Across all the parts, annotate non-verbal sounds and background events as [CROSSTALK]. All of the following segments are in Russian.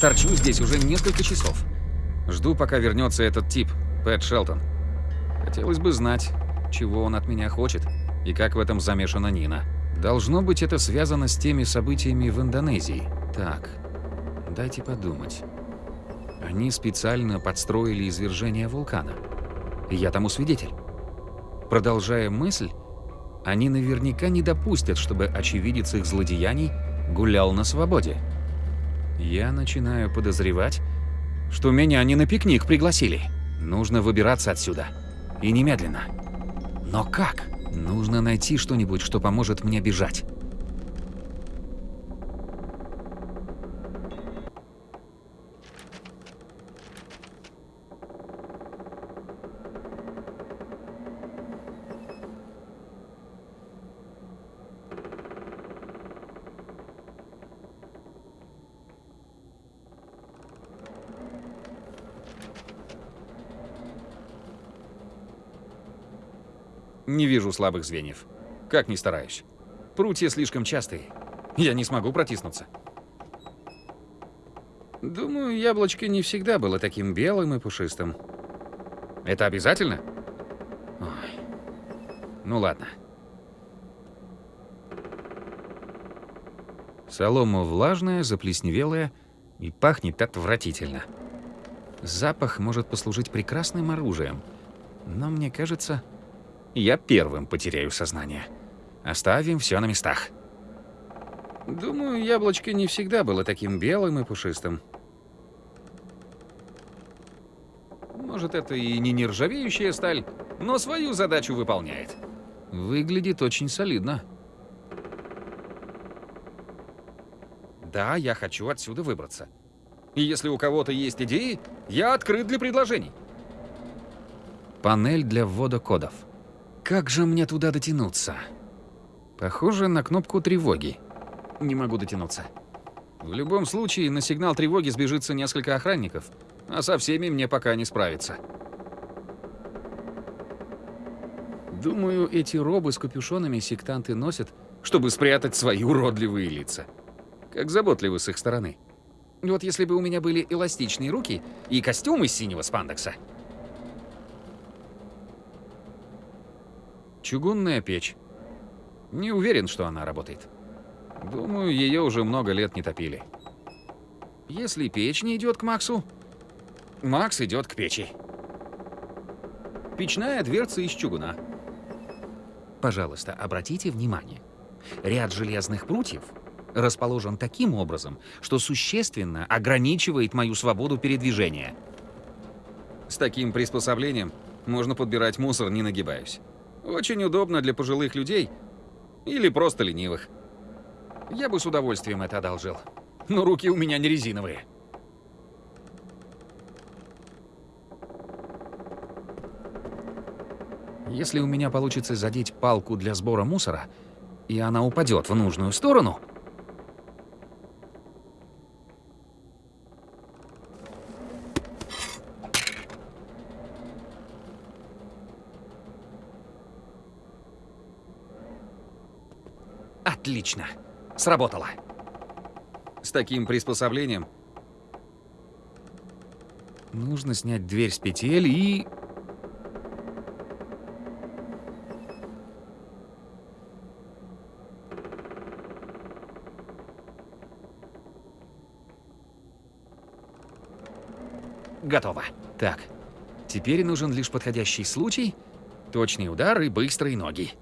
Торчу здесь уже несколько часов. Жду, пока вернется этот тип, Пэт Шелтон. Хотелось бы знать, чего он от меня хочет и как в этом замешана Нина. Должно быть, это связано с теми событиями в Индонезии. Так, дайте подумать. Они специально подстроили извержение вулкана. Я тому свидетель. Продолжая мысль, они наверняка не допустят, чтобы очевидец их злодеяний гулял на свободе. Я начинаю подозревать, что меня не на пикник пригласили. Нужно выбираться отсюда. И немедленно. Но как? Нужно найти что-нибудь, что поможет мне бежать. Не вижу слабых звеньев. Как ни стараюсь. Прутья слишком частые. Я не смогу протиснуться. Думаю, яблочко не всегда было таким белым и пушистым. Это обязательно? Ой. Ну ладно. Солома влажная, заплесневелая и пахнет отвратительно. Запах может послужить прекрасным оружием, но мне кажется, я первым потеряю сознание. Оставим все на местах. Думаю, яблочко не всегда было таким белым и пушистым. Может, это и не нержавеющая сталь, но свою задачу выполняет. Выглядит очень солидно. Да, я хочу отсюда выбраться. И если у кого-то есть идеи, я открыт для предложений. Панель для ввода кодов. Как же мне туда дотянуться? Похоже на кнопку тревоги. Не могу дотянуться. В любом случае, на сигнал тревоги сбежится несколько охранников, а со всеми мне пока не справиться. Думаю, эти робы с капюшонами сектанты носят, чтобы спрятать свои уродливые лица. Как заботливы с их стороны. Вот если бы у меня были эластичные руки и костюм из синего спандекса, Чугунная печь. Не уверен, что она работает. Думаю, ее уже много лет не топили. Если печь не идет к Максу, Макс идет к печи. Печная дверца из чугуна. Пожалуйста, обратите внимание. Ряд железных прутьев расположен таким образом, что существенно ограничивает мою свободу передвижения. С таким приспособлением можно подбирать мусор, не нагибаясь. Очень удобно для пожилых людей или просто ленивых. Я бы с удовольствием это одолжил. Но руки у меня не резиновые. Если у меня получится задеть палку для сбора мусора, и она упадет в нужную сторону... Отлично. Сработало. С таким приспособлением нужно снять дверь с петель и... Готово. Так, теперь нужен лишь подходящий случай, точный удар и быстрые ноги.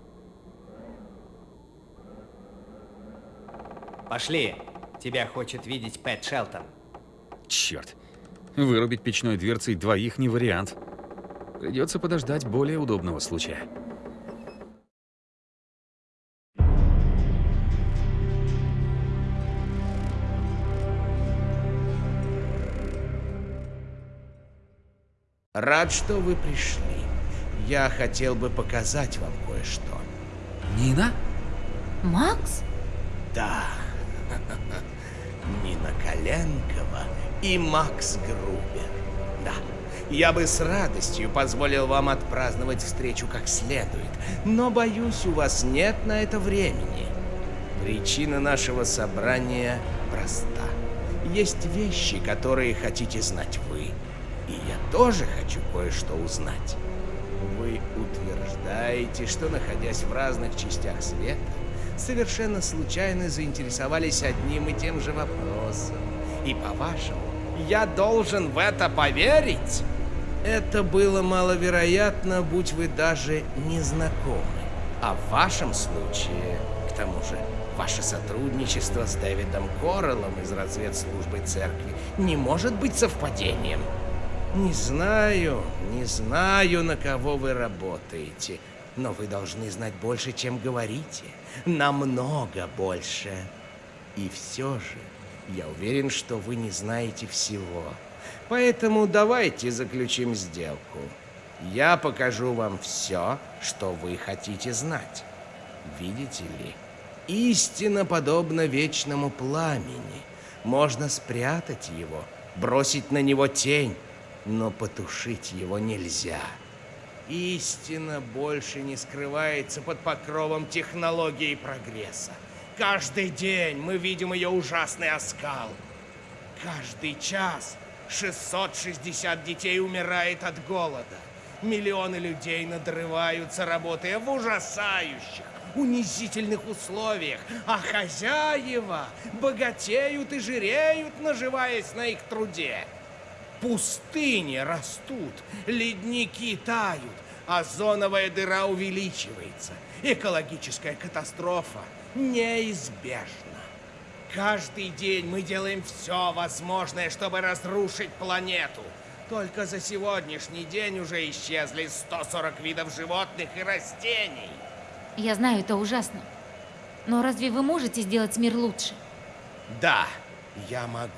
Пошли. Тебя хочет видеть Пэт Шелтон. Черт. Вырубить печной дверцей двоих не вариант. Придется подождать более удобного случая. Рад, что вы пришли. Я хотел бы показать вам кое-что. Нина? Макс? Да. [LAUGHS] Нина Коленкова и Макс Грубер. Да, я бы с радостью позволил вам отпраздновать встречу как следует, но, боюсь, у вас нет на это времени. Причина нашего собрания проста. Есть вещи, которые хотите знать вы. И я тоже хочу кое-что узнать. Вы утверждаете, что, находясь в разных частях света, совершенно случайно заинтересовались одним и тем же вопросом. И по-вашему, я должен в это поверить? Это было маловероятно, будь вы даже не знакомы. А в вашем случае, к тому же, ваше сотрудничество с Дэвидом Корреллом из разведслужбы церкви не может быть совпадением. Не знаю, не знаю, на кого вы работаете, но вы должны знать больше, чем говорите. Намного больше. И все же, я уверен, что вы не знаете всего. Поэтому давайте заключим сделку. Я покажу вам все, что вы хотите знать. Видите ли, истина подобна вечному пламени. Можно спрятать его, бросить на него тень, но потушить его нельзя. Истина больше не скрывается под покровом технологии и прогресса. Каждый день мы видим ее ужасный оскал. Каждый час 660 детей умирает от голода. Миллионы людей надрываются, работая в ужасающих, унизительных условиях, а хозяева богатеют и жиреют, наживаясь на их труде. Пустыни растут, ледники тают, озоновая дыра увеличивается. Экологическая катастрофа неизбежна. Каждый день мы делаем все возможное, чтобы разрушить планету. Только за сегодняшний день уже исчезли 140 видов животных и растений. Я знаю, это ужасно. Но разве вы можете сделать мир лучше? Да, я могу.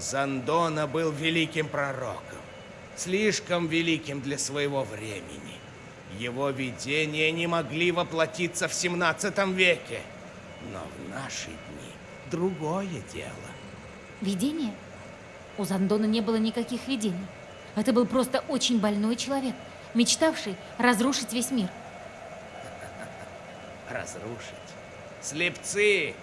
Зандона был великим пророком. Слишком великим для своего времени. Его видения не могли воплотиться в 17 веке. Но в наши дни другое дело. Видение? У Зандона не было никаких видений. Это был просто очень больной человек, мечтавший разрушить весь мир. [LAUGHS] Разрушить? Слепцы!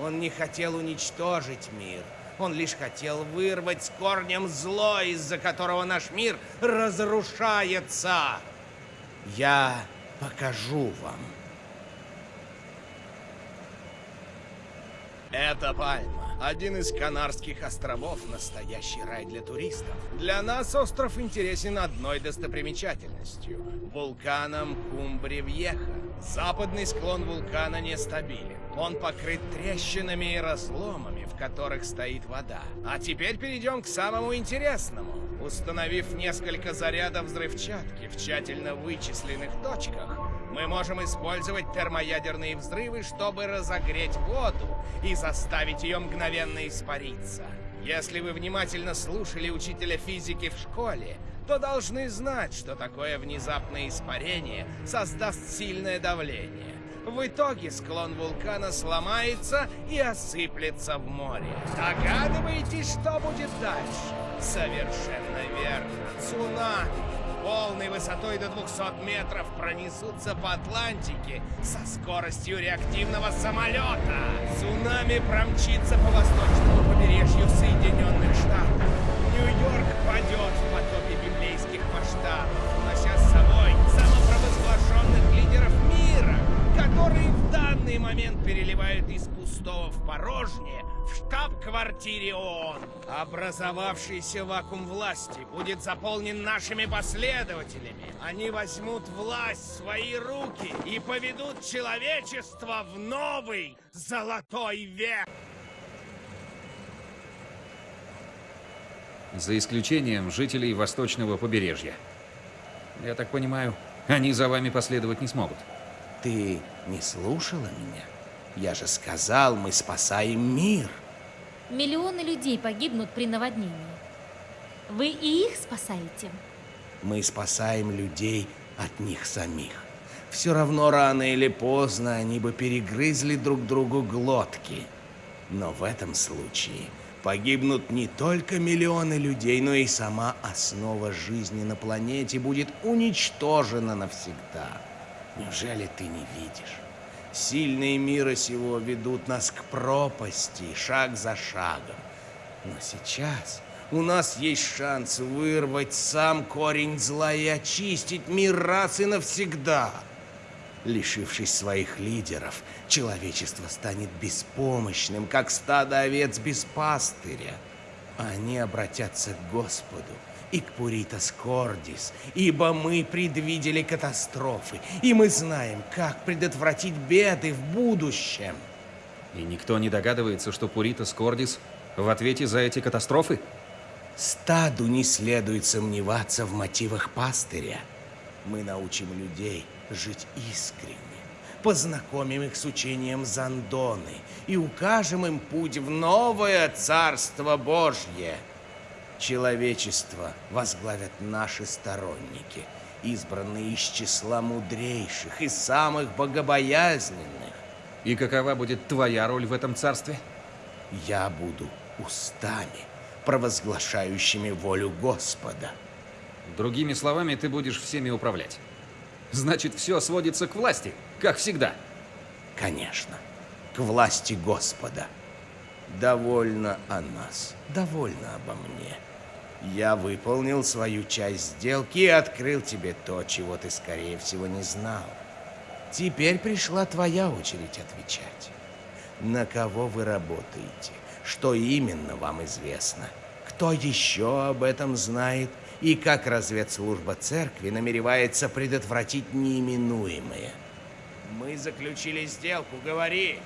Он не хотел уничтожить мир. Он лишь хотел вырвать с корнем зло, из-за которого наш мир разрушается. Я покажу вам. Это пальма. Один из Канарских островов – настоящий рай для туристов. Для нас остров интересен одной достопримечательностью – вулканом Кумбри-Вьеха. Западный склон вулкана нестабилен. Он покрыт трещинами и разломами, в которых стоит вода. А теперь перейдем к самому интересному. Установив несколько зарядов взрывчатки в тщательно вычисленных точках, мы можем использовать термоядерные взрывы, чтобы разогреть воду и заставить ее мгновенно испариться. Если вы внимательно слушали учителя физики в школе, то должны знать, что такое внезапное испарение создаст сильное давление. В итоге склон вулкана сломается и осыплется в море. Догадываетесь, что будет дальше? Совершенно верно. Цунами полной высотой до 200 метров пронесутся по Атлантике со скоростью реактивного самолета. Цунами промчится по восточному побережью Соединенных Штатов. Нью-Йорк падет в потопе библейских масштабов, унося с собой самопровозглашенных лидеров мира, которые в данный момент переливают из пустого в порожнее в штаб-квартире ООН. Образовавшийся вакуум власти будет заполнен нашими последователями. Они возьмут власть в свои руки и поведут человечество в новый золотой век. За исключением жителей восточного побережья. Я так понимаю, они за вами последовать не смогут. Ты не слушала меня? Я же сказал, мы спасаем мир. Миллионы людей погибнут при наводнении. Вы и их спасаете? Мы спасаем людей от них самих. Все равно рано или поздно они бы перегрызли друг другу глотки. Но в этом случае погибнут не только миллионы людей, но и сама основа жизни на планете будет уничтожена навсегда. Неужели ты не видишь? Сильные мира сего ведут нас к пропасти, шаг за шагом. Но сейчас у нас есть шанс вырвать сам корень зла и очистить мир раз и навсегда. Лишившись своих лидеров, человечество станет беспомощным, как стадо овец без пастыря. Они обратятся к Господу и к Пуритас Кордис, ибо мы предвидели катастрофы, и мы знаем, как предотвратить беды в будущем. И никто не догадывается, что Пуритас Кордис в ответе за эти катастрофы? Стаду не следует сомневаться в мотивах пастыря. Мы научим людей жить искренне, познакомим их с учением Зандоны и укажем им путь в новое Царство Божье. Человечество возглавят наши сторонники, избранные из числа мудрейших и самых богобоязненных. И какова будет твоя роль в этом царстве? Я буду устами, провозглашающими волю Господа. Другими словами, ты будешь всеми управлять. Значит, все сводится к власти, как всегда. Конечно, к власти Господа. Довольно о нас, довольно обо мне. Я выполнил свою часть сделки и открыл тебе то, чего ты, скорее всего, не знал. Теперь пришла твоя очередь отвечать. На кого вы работаете? Что именно вам известно? Кто еще об этом знает? И как разведслужба церкви намеревается предотвратить неименуемое? Мы заключили сделку, говори.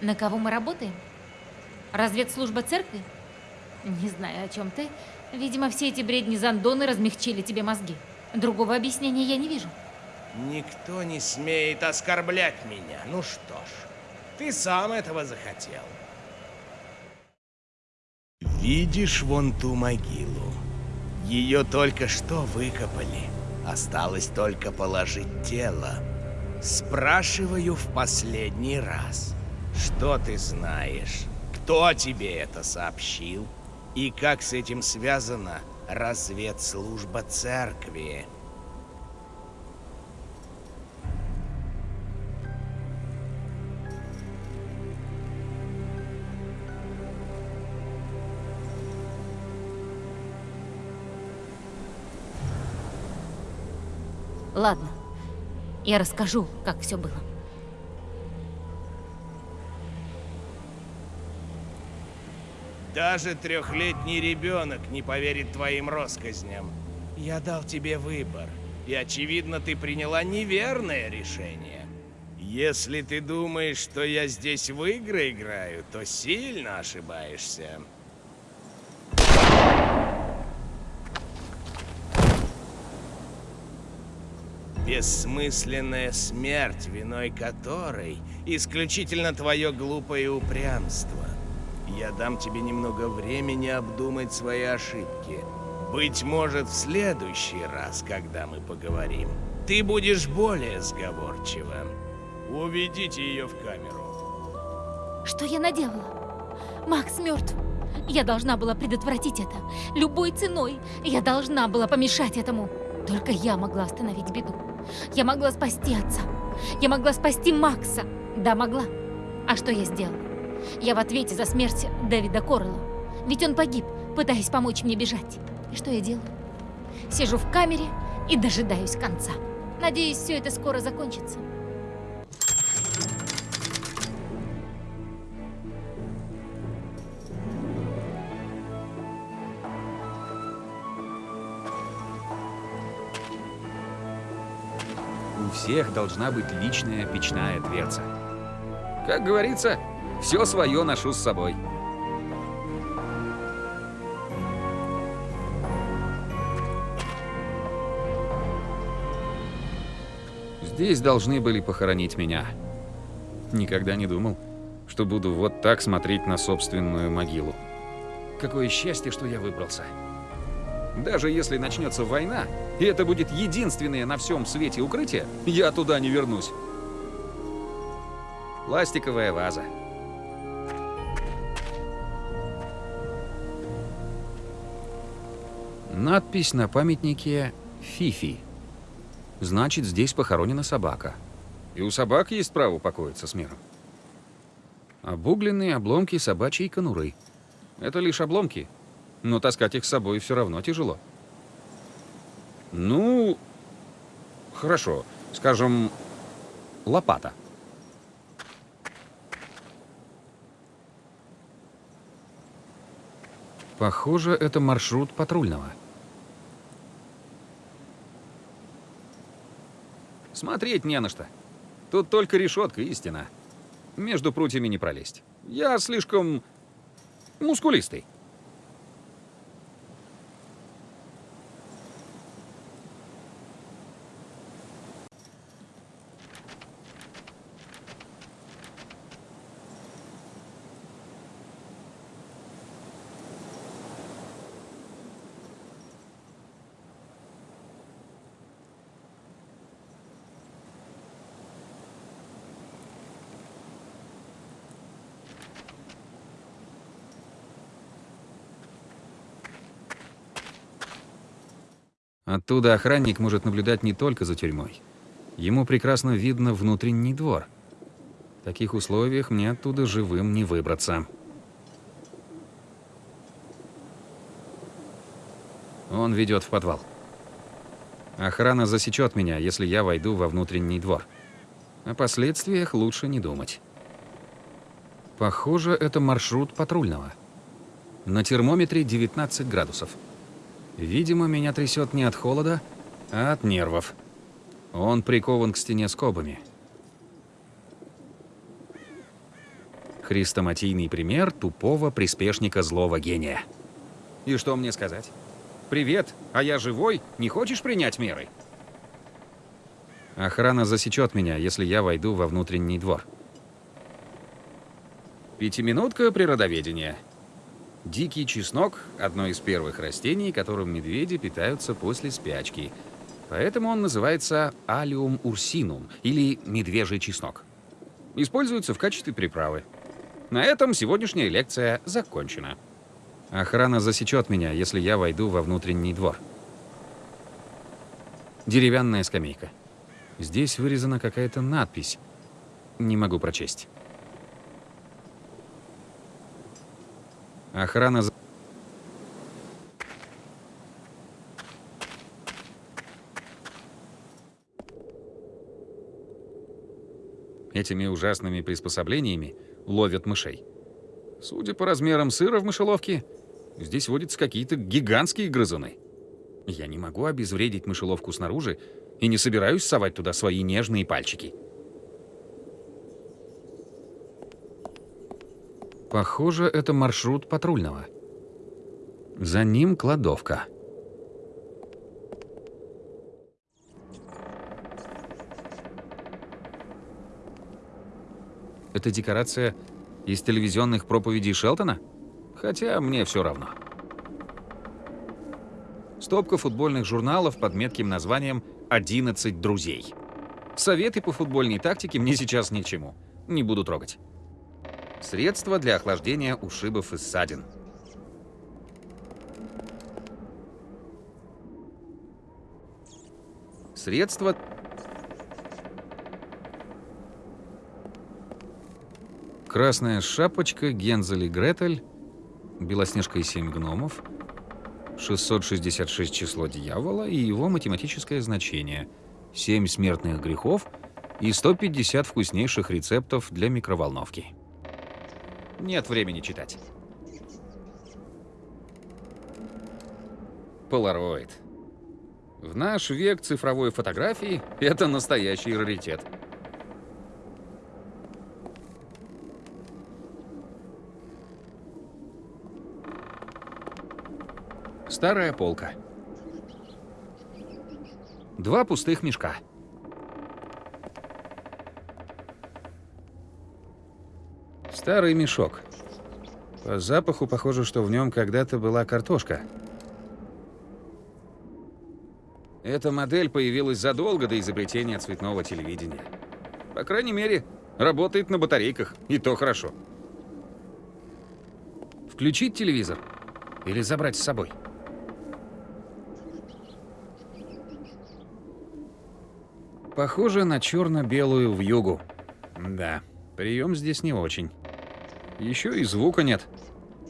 На кого мы работаем? Разведслужба церкви? Не знаю, о чем ты. Видимо, все эти бредни Зандоны размягчили тебе мозги. Другого объяснения я не вижу. Никто не смеет оскорблять меня. Ну что ж, ты сам этого захотел. Видишь вон ту могилу? Ее только что выкопали. Осталось только положить тело. Спрашиваю в последний раз. Что ты знаешь? Кто тебе это сообщил? И как с этим связана разведслужба церкви? Ладно, я расскажу, как все было. Даже трехлетний ребенок не поверит твоим россказням. Я дал тебе выбор, и очевидно, ты приняла неверное решение. Если ты думаешь, что я здесь в игры играю, то сильно ошибаешься. Бессмысленная смерть, виной которой исключительно твое глупое упрямство. Я дам тебе немного времени обдумать свои ошибки. Быть может, в следующий раз, когда мы поговорим, ты будешь более сговорчивым. Уведите ее в камеру. Что я наделала? Макс мертв. Я должна была предотвратить это. Любой ценой. Я должна была помешать этому. Только я могла остановить беду. Я могла спасти отца. Я могла спасти Макса. Да, могла. А что я сделала? Я в ответе за смерть Дэвида Коррелла. Ведь он погиб, пытаясь помочь мне бежать. И что я делаю? Сижу в камере и дожидаюсь конца. Надеюсь, все это скоро закончится. У всех должна быть личная печная дверца. Как говорится, все свое ношу с собой. Здесь должны были похоронить меня. Никогда не думал, что буду вот так смотреть на собственную могилу. Какое счастье, что я выбрался. Даже если начнется война, и это будет единственное на всем свете укрытие, я туда не вернусь. Пластиковая ваза. Надпись на памятнике «Фифи». Значит, здесь похоронена собака. И у собак есть право покоиться с миром. Обугленные обломки собачьей конуры. Это лишь обломки, но таскать их с собой все равно тяжело. Ну, хорошо, скажем, лопата. Похоже, это маршрут патрульного. Смотреть не на что. Тут только решетка и стена. Между прутьями не пролезть. Я слишком мускулистый. Оттуда охранник может наблюдать не только за тюрьмой. Ему прекрасно видно внутренний двор. В таких условиях мне оттуда живым не выбраться. Он ведет в подвал. Охрана засечет меня, если я войду во внутренний двор. О последствиях лучше не думать. Похоже, это маршрут патрульного. На термометре 19 градусов. Видимо, меня трясет не от холода, а от нервов. Он прикован к стене скобами. Хрестоматийный пример тупого приспешника злого гения. И что мне сказать? «Привет, а я живой? Не хочешь принять меры?» Охрана засечет меня, если я войду во внутренний двор. Пятиминутка природоведения. Дикий чеснок – одно из первых растений, которым медведи питаются после спячки. Поэтому он называется алиум урсинум или медвежий чеснок. Используется в качестве приправы. На этом сегодняшняя лекция закончена. Охрана засечет меня, если я войду во внутренний двор. Деревянная скамейка. Здесь вырезана какая-то надпись. Не могу прочесть. Охрана... за- Этими ужасными приспособлениями ловят мышей. Судя по размерам сыра в мышеловке, здесь водятся какие-то гигантские грызуны. Я не могу обезвредить мышеловку снаружи и не собираюсь совать туда свои нежные пальчики. Похоже, это маршрут патрульного. За ним кладовка. Это декорация из телевизионных проповедей Шелтона? Хотя мне все равно. Стопка футбольных журналов под метким названием «11 друзей». Советы по футбольной тактике мне сейчас ни к чему. Не буду трогать. Средства для охлаждения ушибов и ссадин. Средства... Красная шапочка, Гензель и Гретель, Белоснежка и семь гномов, 666 число дьявола и его математическое значение, 7 смертных грехов и 150 вкуснейших рецептов для микроволновки. Нет времени читать. Полароид. В наш век цифровой фотографии это настоящий раритет. Старая полка. Два пустых мешка. Старый мешок. По запаху похоже, что в нем когда-то была картошка. Эта модель появилась задолго до изобретения цветного телевидения. По крайней мере, работает на батарейках, и то хорошо. Включить телевизор или забрать с собой? Похоже на черно-белую вьюгу. Да, прием здесь не очень. Еще и звука нет.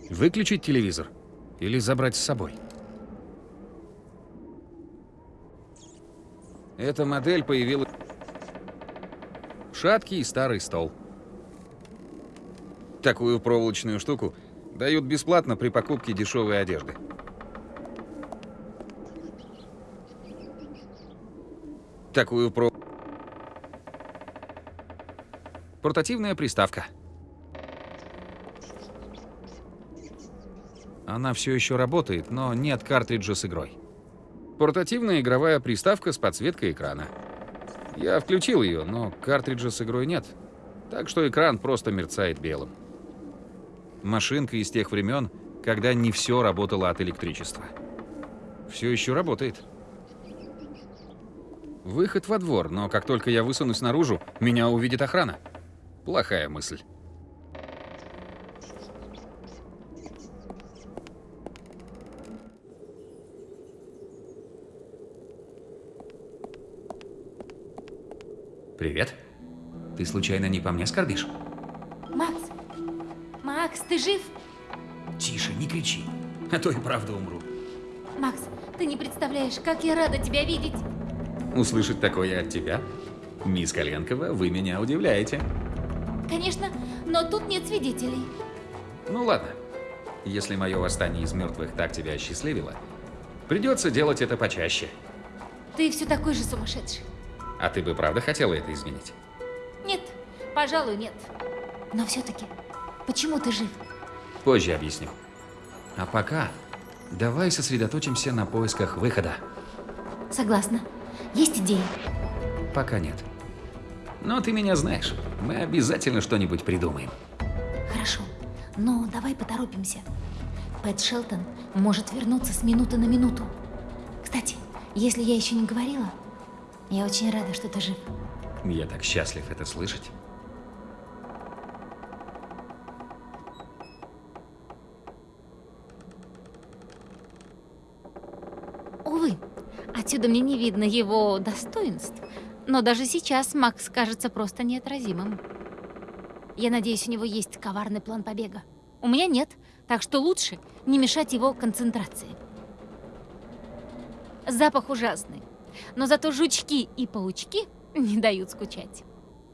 Выключить телевизор? Или забрать с собой? Эта модель появилась... Шаткий и старый стол. Такую проволочную штуку дают бесплатно при покупке дешевой одежды. Такую про... Портативная приставка. Она все еще работает, но нет картриджа с игрой. Портативная игровая приставка с подсветкой экрана. Я включил ее, но картриджа с игрой нет. Так что экран просто мерцает белым. Машинка из тех времен, когда не все работало от электричества. Все еще работает. Выход во двор, но как только я высунусь наружу, меня увидит охрана. Плохая мысль. Привет. Ты случайно не по мне скорбишь? Макс! Макс, ты жив? Тише, не кричи, а то и правда умру. Макс, ты не представляешь, как я рада тебя видеть. Услышать такое от тебя? Мисс Коленкова, вы меня удивляете. Конечно, но тут нет свидетелей. Ну ладно. Если мое восстание из мертвых так тебя осчастливило, придется делать это почаще. Ты все такой же сумасшедший. А ты бы правда хотела это изменить? Нет, пожалуй, нет. Но все-таки, почему ты жив? Позже объясню. А пока давай сосредоточимся на поисках выхода. Согласна. Есть идеи? Пока нет. Но ты меня знаешь. Мы обязательно что-нибудь придумаем. Хорошо, но давай поторопимся. Пэт Шелтон может вернуться с минуты на минуту. Кстати, если я еще не говорила, я очень рада, что ты жив. Я так счастлив это слышать. Увы, отсюда мне не видно его достоинств, но даже сейчас Макс кажется просто неотразимым. Я надеюсь, у него есть коварный план побега. У меня нет, так что лучше не мешать его концентрации. Запах ужасный, но зато жучки и паучки не дают скучать.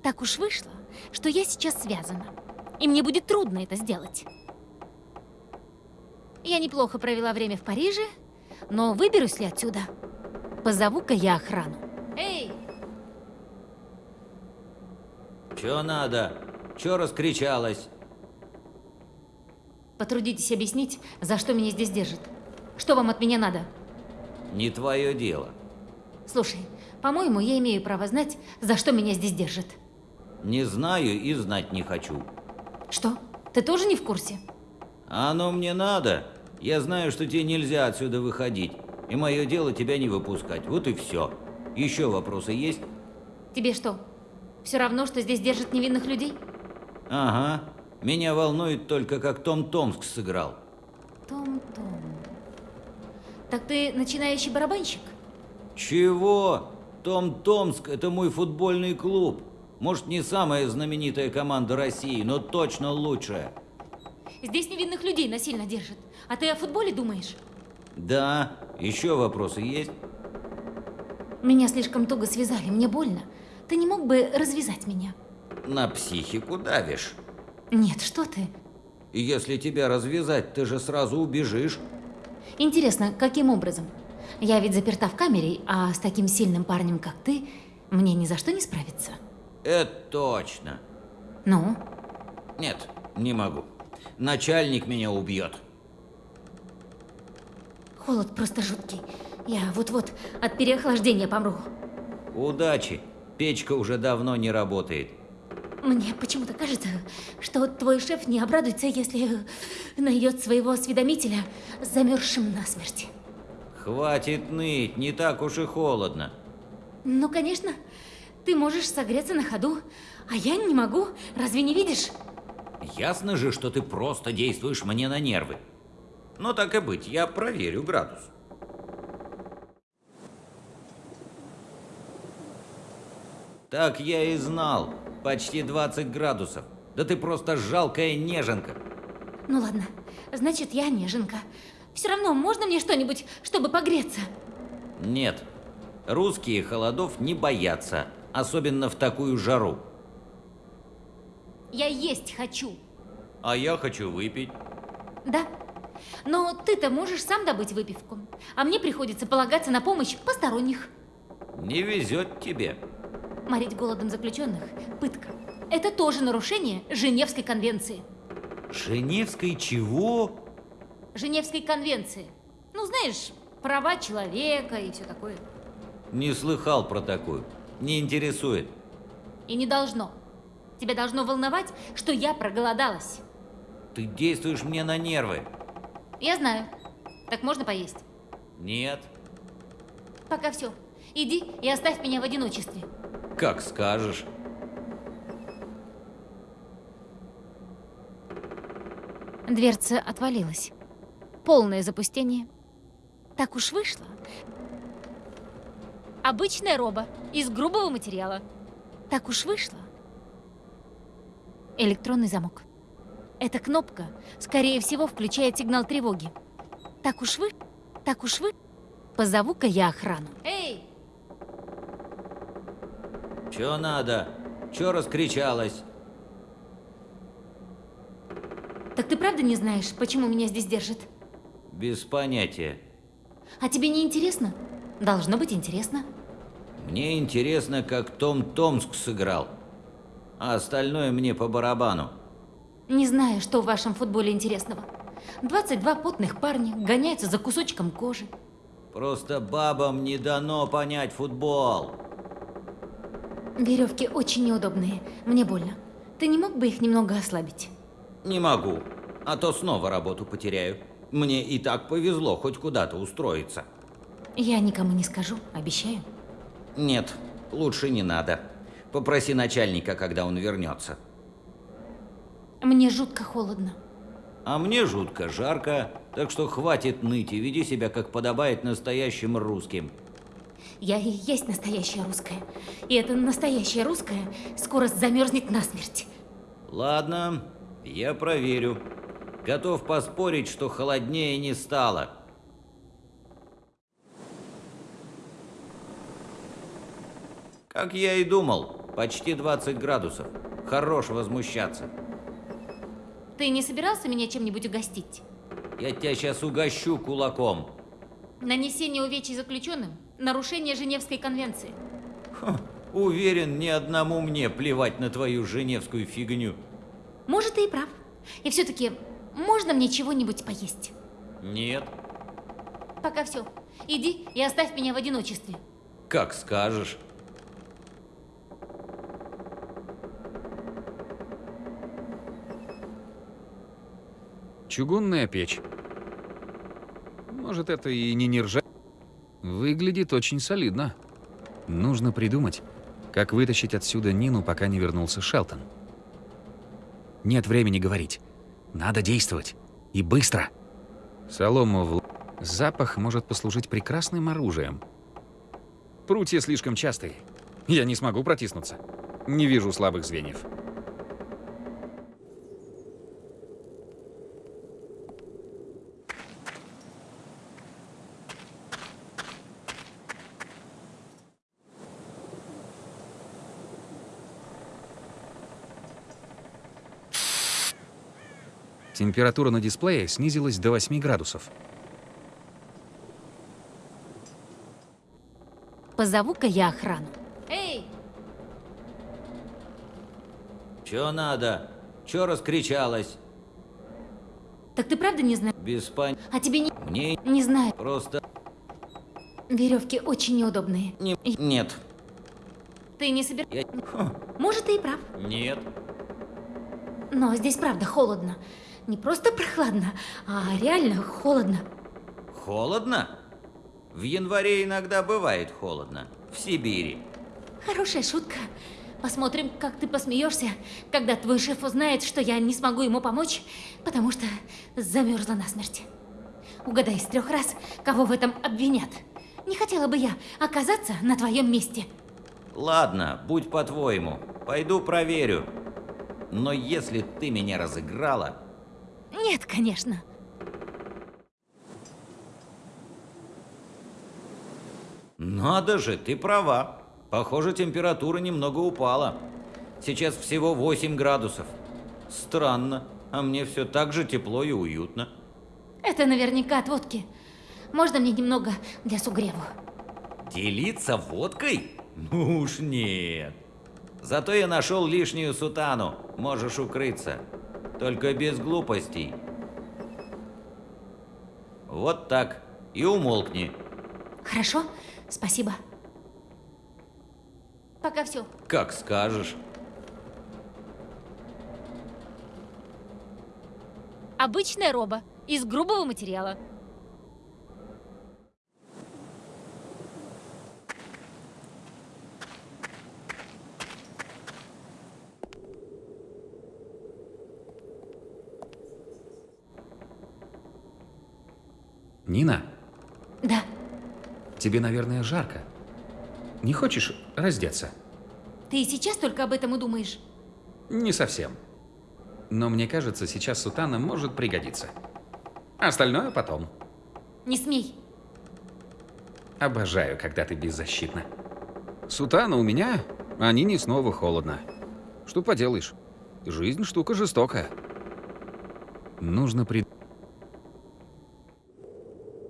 Так уж вышло, что я сейчас связана, и мне будет трудно это сделать. Я неплохо провела время в Париже, но выберусь ли отсюда? Позову-ка я охрану. Эй! Чё надо? Чё раскричалась? Потрудитесь объяснить, за что меня здесь держат. Что вам от меня надо? Не твое дело. Слушай, по-моему, я имею право знать, за что меня здесь держат. Не знаю и знать не хочу. Что? Ты тоже не в курсе? Оно мне надо. Я знаю, что тебе нельзя отсюда выходить. И мое дело тебя не выпускать. Вот и все. Еще вопросы есть? Тебе что, все равно, что здесь держат невинных людей? Ага. Меня волнует только, как Том Томск сыграл. Том-том. Так ты начинающий барабанщик? Чего? Том Томск – это мой футбольный клуб. Может, не самая знаменитая команда России, но точно лучшая. Здесь невинных людей насильно держат. А ты о футболе думаешь? Да. Еще вопросы есть? Меня слишком туго связали, мне больно. Ты не мог бы развязать меня? На психику давишь. Нет, что ты? Если тебя развязать, ты же сразу убежишь. Интересно, каким образом? Я ведь заперта в камере, а с таким сильным парнем, как ты, мне ни за что не справиться. Это точно. Ну? Нет, не могу. Начальник меня убьет. Холод просто жуткий. Я вот-вот от переохлаждения помру. Удачи. Печка уже давно не работает. Мне почему-то кажется, что твой шеф не обрадуется, если найдет своего осведомителя замерзшим насмерть. Хватит ныть, не так уж и холодно. Ну, конечно, ты можешь согреться на ходу, а я не могу. Разве не видишь? Ясно же, что ты просто действуешь мне на нервы. Но так и быть, я проверю градус. Так я и знал. Почти 20 градусов. Да ты просто жалкая неженка. Ну ладно, значит, я неженка. Все равно, можно мне что-нибудь, чтобы погреться? Нет. Русские холодов не боятся, особенно в такую жару. Я есть хочу. А я хочу выпить. Да. Но ты-то можешь сам добыть выпивку. А мне приходится полагаться на помощь посторонних. Не везет тебе. Морить голодом заключенных – пытка. Это тоже нарушение Женевской конвенции. Женевской чего? Женевской конвенции. Ну, знаешь, права человека и все такое. Не слыхал про такую. Не интересует. И не должно. Тебя должно волновать, что я проголодалась. Ты действуешь мне на нервы. Я знаю. Так можно поесть? Нет. Пока все. Иди и оставь меня в одиночестве. Как скажешь. Дверца отвалилась. Полное запустение. Так уж вышло. Обычная роба из грубого материала. Так уж вышло. Электронный замок. Эта кнопка, скорее всего, включает сигнал тревоги. Так уж вы, так уж вы. Позову-ка я охрану. Эй! Чё надо? Чё раскричалась? Так ты правда не знаешь, почему меня здесь держат? Без понятия. А тебе не интересно? Должно быть интересно. Мне интересно, как Том Томск сыграл. А остальное мне по барабану. Не знаю, что в вашем футболе интересного. 22 потных парня гоняются за кусочком кожи. Просто бабам не дано понять футбол. Веревки очень неудобные. Мне больно. Ты не мог бы их немного ослабить? Не могу. А то снова работу потеряю. Мне и так повезло хоть куда-то устроиться. Я никому не скажу, обещаю. Нет, лучше не надо. Попроси начальника, когда он вернется. Мне жутко холодно. А мне жутко жарко, так что хватит ныть и веди себя, как подобает настоящим русским. Я и есть настоящая русская. И эта настоящая русская скоро замерзнет насмерть. Ладно, я проверю. Готов поспорить, что холоднее не стало. Как я и думал, почти 20 градусов. Хорош возмущаться. Ты не собирался меня чем-нибудь угостить? Я тебя сейчас угощу кулаком. Нанесение увечий заключенным – нарушение Женевской конвенции. Ха, уверен, ни одному мне плевать на твою женевскую фигню. Может, ты и прав. И все-таки, можно мне чего-нибудь поесть? Нет, Пока все. Иди и оставь меня в одиночестве. как скажешь. Чугунная печь. Может, это и не нержа... Выглядит очень солидно. Нужно придумать, как вытащить отсюда Нину, пока не вернулся Шелтон. Нет времени говорить. Надо действовать. И быстро. Солому в... Запах может послужить прекрасным оружием. Прутья слишком частые. Я не смогу протиснуться. Не вижу слабых звеньев. Температура на дисплее снизилась до 8 градусов. Позову-ка я охрану. Эй! Чё надо? Чё раскричалась? Так ты правда не знаешь? Без пон... А тебе не... Мне Не знаю. просто... Веревки очень неудобные. Не... Нет. Ты не собираешься... Я... Может, ты и прав. Нет. Но здесь правда холодно. Не просто прохладно, а реально холодно. Холодно? В январе иногда бывает холодно. В Сибири. Хорошая шутка. Посмотрим, как ты посмеешься, когда твой шеф узнает, что я не смогу ему помочь, потому что замерзла насмерть. Угадай из трех раз, кого в этом обвинят. Не хотела бы я оказаться на твоем месте. Ладно, будь по-твоему. Пойду проверю. Но если ты меня разыграла, Нет, конечно. Надо же, ты права. Похоже, температура немного упала. Сейчас всего 8 градусов. Странно, а мне все так же тепло и уютно. Это наверняка от водки. Можно мне немного для сугреву? Делиться водкой? Ну уж нет. Зато я нашел лишнюю сутану. Можешь укрыться. Только без глупостей. Вот так. И умолкни. Хорошо, спасибо. Пока все. Как скажешь. Обычная роба из грубого материала. Нина, Да, тебе, наверное, жарко. Не хочешь раздеться? ты и сейчас только об этом и думаешь. Не совсем. Но мне кажется, сейчас сутана может пригодиться. Остальное потом. Не смей. Обожаю, когда ты беззащитна. Сутана у меня, а Нине снова холодно. Что поделаешь? Жизнь штука жестокая. Нужно при...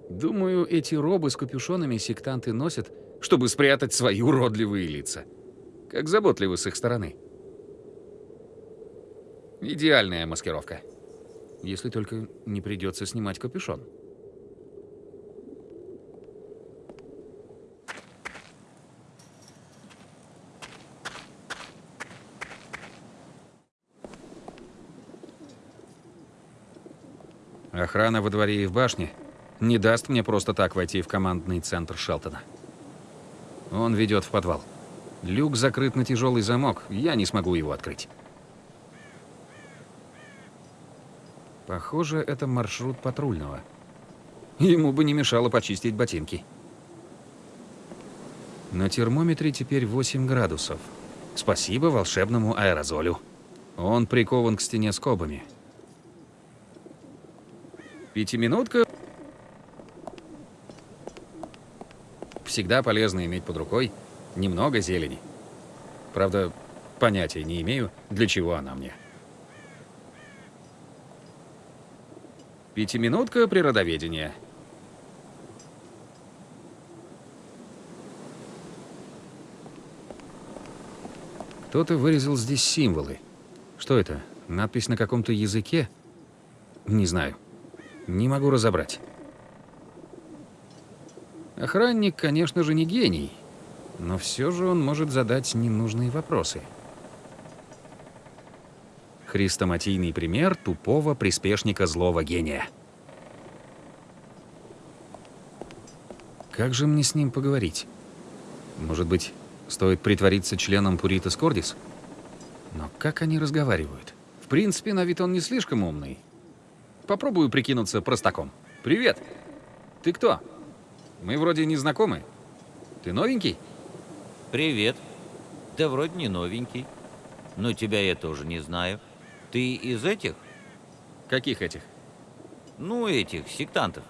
Думаю, эти робы с капюшонами сектанты носят, чтобы спрятать свои уродливые лица. Как заботливы с их стороны. Идеальная маскировка. Если только не придется снимать капюшон. Охрана во дворе и в башне не даст мне просто так войти в командный центр Шелтона. Он ведет в подвал. Люк закрыт на тяжелый замок, я не смогу его открыть. Похоже, это маршрут патрульного. Ему бы не мешало почистить ботинки. На термометре теперь 8 градусов. Спасибо волшебному аэрозолю. Он прикован к стене скобами. Пятиминутка. Всегда полезно иметь под рукой немного зелени. Правда, понятия не имею, для чего она мне. Пятиминутка природоведения. Кто-то вырезал здесь символы. Что это? Надпись на каком-то языке? Не знаю. Не могу разобрать. Охранник, конечно же, не гений, но все же он может задать ненужные вопросы. Хрестоматийный пример тупого приспешника злого гения. Как же мне с ним поговорить? Может быть, стоит притвориться членом Пуритас Кордис? Но как они разговаривают? В принципе, на вид он не слишком умный. Попробую прикинуться простаком. Привет. Ты кто? Мы вроде не знакомы. Ты новенький? Привет. Да вроде не новенький. Но тебя я тоже не знаю. Ты из этих? Каких этих? Ну, этих, сектантов.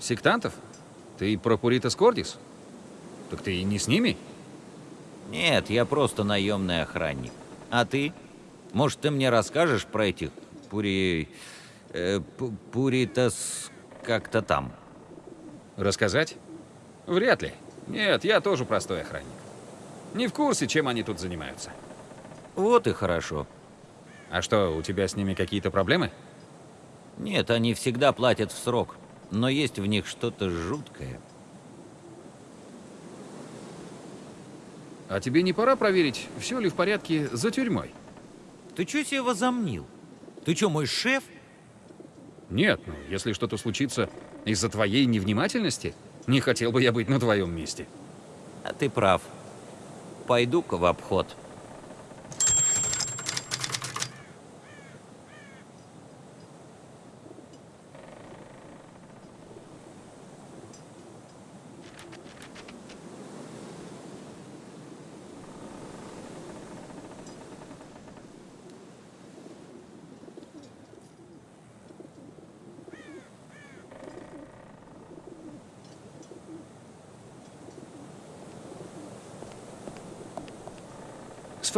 Сектантов? Ты про Пуритас Кордис? Так ты не с ними? Нет, я просто наемный охранник. А ты? Может, ты мне расскажешь про этих пури... Э, пу- пуритас... как-то там? Рассказать? Вряд ли. Нет, я тоже простой охранник. Не в курсе, чем они тут занимаются. Вот и хорошо. А что, у тебя с ними какие-то проблемы? Нет, они всегда платят в срок. Но есть в них что-то жуткое. А тебе не пора проверить, все ли в порядке за тюрьмой? Ты чё себе возомнил? Ты чё, мой шеф? Нет, ну, если что-то случится из-за твоей невнимательности, не хотел бы я быть на твоем месте. А ты прав. Пойду-ка в обход.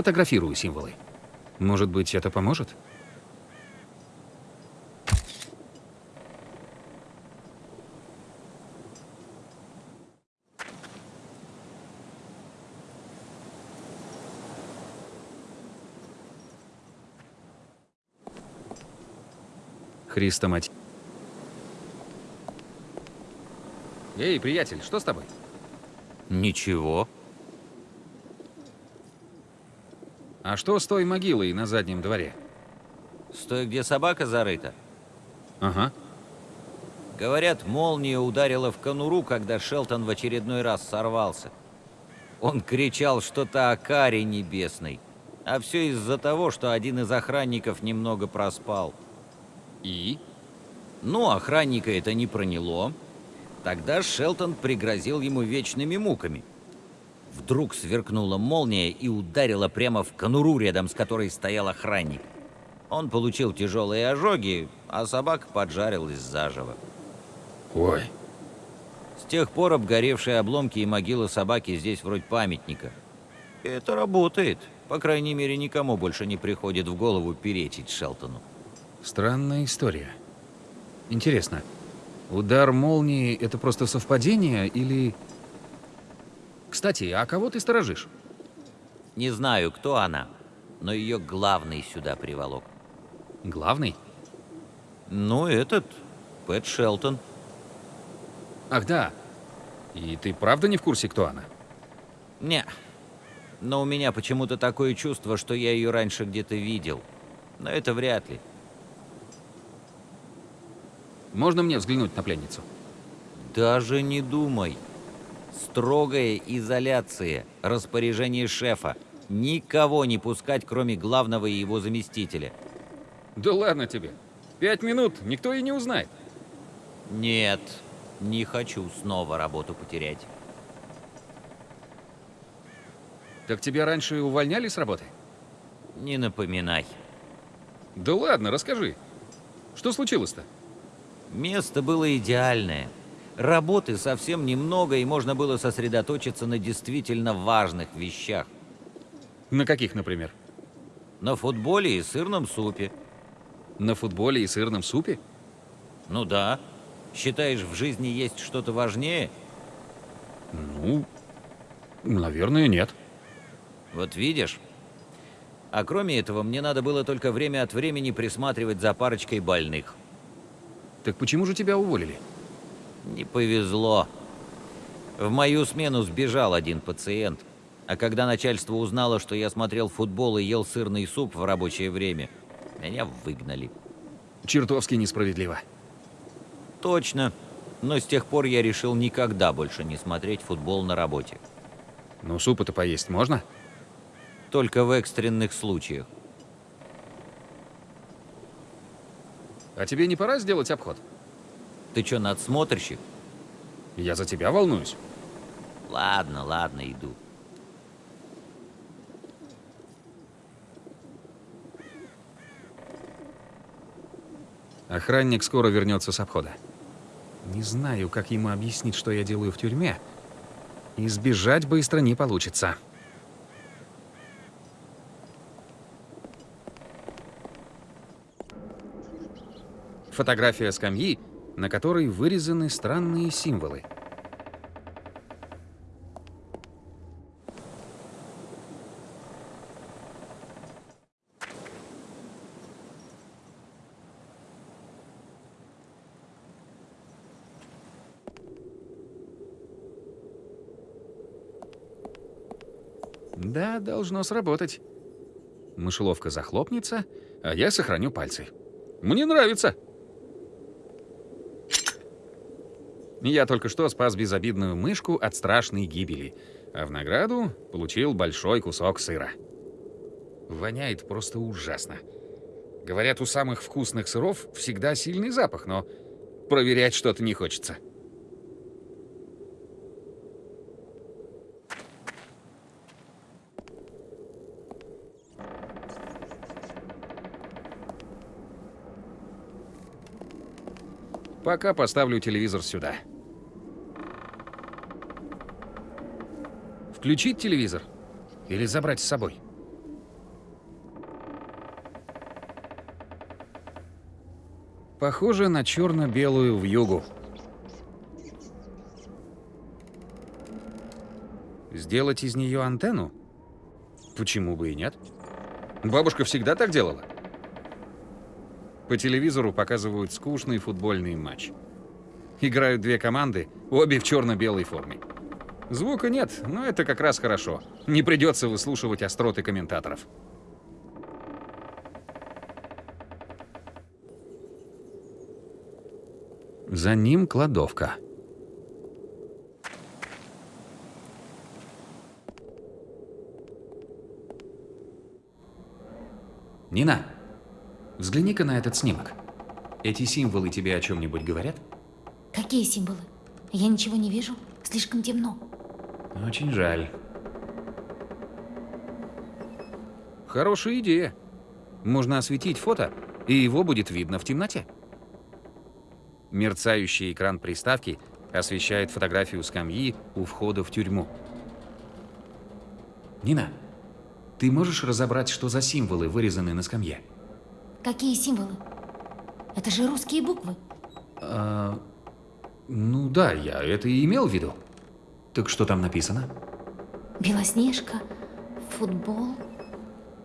Сфотографирую символы. Может быть, это поможет? Христа мать. Эй, приятель, что с тобой? Ничего. А что с той могилой на заднем дворе? Стой, где собака зарыта. Ага. Говорят, молния ударила в конуру, когда Шелтон в очередной раз сорвался. Он кричал что-то о каре небесной. А все из-за того, что один из охранников немного проспал. И? Ну, охранника это не проняло. Тогда Шелтон пригрозил ему вечными муками. Вдруг сверкнула молния и ударила прямо в конуру, рядом с которой стоял охранник. Он получил тяжелые ожоги, а собака поджарилась заживо. Ой. С тех пор обгоревшие обломки и могила собаки здесь вроде памятника. И это работает. По крайней мере, никому больше не приходит в голову перечить Шелтону. Странная история. Интересно, удар молнии — это просто совпадение или... Кстати, а кого ты сторожишь? Не знаю, кто она, но ее главный сюда приволок. Главный? Ну, этот, Пэт Шелтон. Ах, да. И ты правда не в курсе, кто она? Не. Но у меня почему-то такое чувство, что я ее раньше где-то видел. Но это вряд ли. Можно мне взглянуть на пленницу? Даже не думай. Строгая изоляция, распоряжение шефа. Никого не пускать, кроме главного и его заместителя. Да ладно тебе. Пять минут, никто и не узнает. Нет, не хочу снова работу потерять. Так тебя раньше увольняли с работы? Не напоминай. Да ладно, расскажи. Что случилось-то? Место было идеальное. Работы совсем немного, и можно было сосредоточиться на действительно важных вещах. На каких, например? На футболе и сырном супе. На футболе и сырном супе? Ну да. Считаешь, в жизни есть что-то важнее? Ну, наверное, нет. Вот видишь? А кроме этого, мне надо было только время от времени присматривать за парочкой больных. Так почему же тебя уволили? Не повезло. В мою смену сбежал один пациент. А когда начальство узнало, что я смотрел футбол и ел сырный суп в рабочее время, меня выгнали. Чертовски несправедливо. Точно. Но с тех пор я решил никогда больше не смотреть футбол на работе. Ну, супа-то поесть можно? Только в экстренных случаях. А тебе не пора сделать обход? Ты чё, надсмотрщик? Я за тебя волнуюсь. Ладно, ладно, иду. Охранник скоро вернется с обхода. Не знаю, как ему объяснить, что я делаю в тюрьме. Избежать быстро не получится. Фотография скамьи, на которой вырезаны странные символы. Да, должно сработать. Мышеловка захлопнется, а я сохраню пальцы. Мне нравится. Я только что спас безобидную мышку от страшной гибели, а в награду получил большой кусок сыра. Воняет просто ужасно. Говорят, у самых вкусных сыров всегда сильный запах, но проверять что-то не хочется. Пока поставлю телевизор сюда. Включить телевизор? Или забрать с собой? Похоже на черно-белую вьюгу. Сделать из нее антенну? Почему бы и нет? Бабушка всегда так делала. По телевизору показывают скучный футбольный матч. Играют две команды, обе в черно-белой форме. Звука нет, но это как раз хорошо. Не придется выслушивать остроты комментаторов. За ним кладовка. Нина, взгляни-ка на этот снимок. Эти символы тебе о чем-нибудь говорят? Какие символы? Я ничего не вижу. Слишком темно. Очень жаль. Хорошая идея. Можно осветить фото, и его будет видно в темноте. Мерцающий экран приставки освещает фотографию скамьи у входа в тюрьму. Нина, ты можешь разобрать, что за символы вырезаны на скамье? Какие символы? Это же русские буквы. А, ну да, я это и имел в виду. Так что там написано? Белоснежка, футбол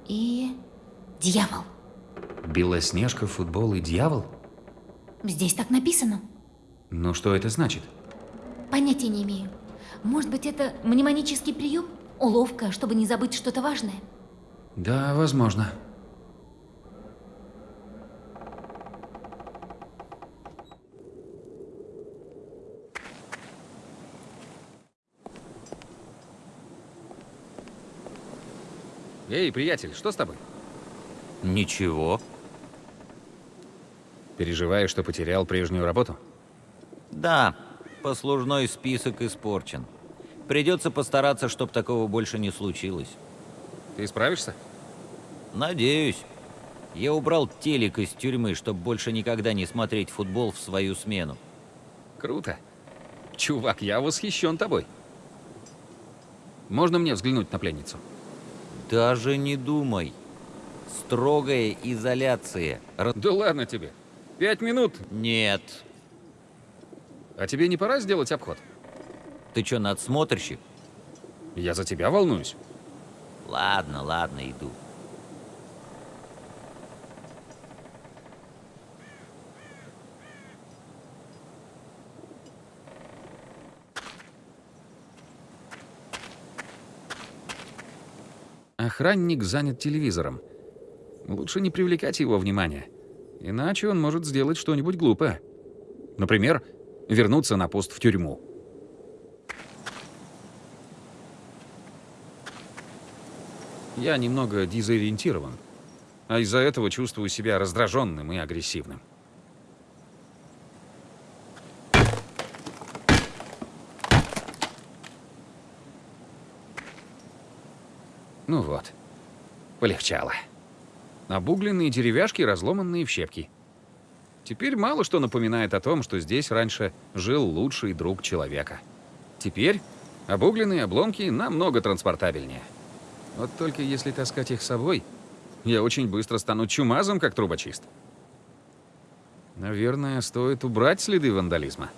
и... Дьявол. Белоснежка, футбол и дьявол? Здесь так написано. Ну что это значит? Понятия не имею. Может быть, это мнемонический прием? Уловка, чтобы не забыть что-то важное? Да, возможно. Эй, приятель, что с тобой? Ничего. Переживаешь, что потерял прежнюю работу? Да, послужной список испорчен. Придется постараться, чтобы такого больше не случилось. Ты справишься? Надеюсь. Я убрал телек из тюрьмы, чтобы больше никогда не смотреть футбол в свою смену. Круто. Чувак, я восхищен тобой. Можно мне взглянуть на пленницу? Даже не думай. Строгая изоляция. Ра- Да ладно тебе. Пять минут. Нет. А тебе не пора сделать обход? Ты чё, надсмотрщик? Я за тебя волнуюсь. Ладно, ладно, иду. Охранник занят телевизором. Лучше не привлекать его внимание. Иначе он может сделать что-нибудь глупое. Например, вернуться на пост в тюрьму. Я немного дезориентирован, а из-за этого чувствую себя раздраженным и агрессивным. Вот, полегчало. Обугленные деревяшки, разломанные в щепки. Теперь мало что напоминает о том, что здесь раньше жил лучший друг человека. Теперь обугленные обломки намного транспортабельнее. Вот только если таскать их с собой, я очень быстро стану чумазом, как трубочист. Наверное, стоит убрать следы вандализма.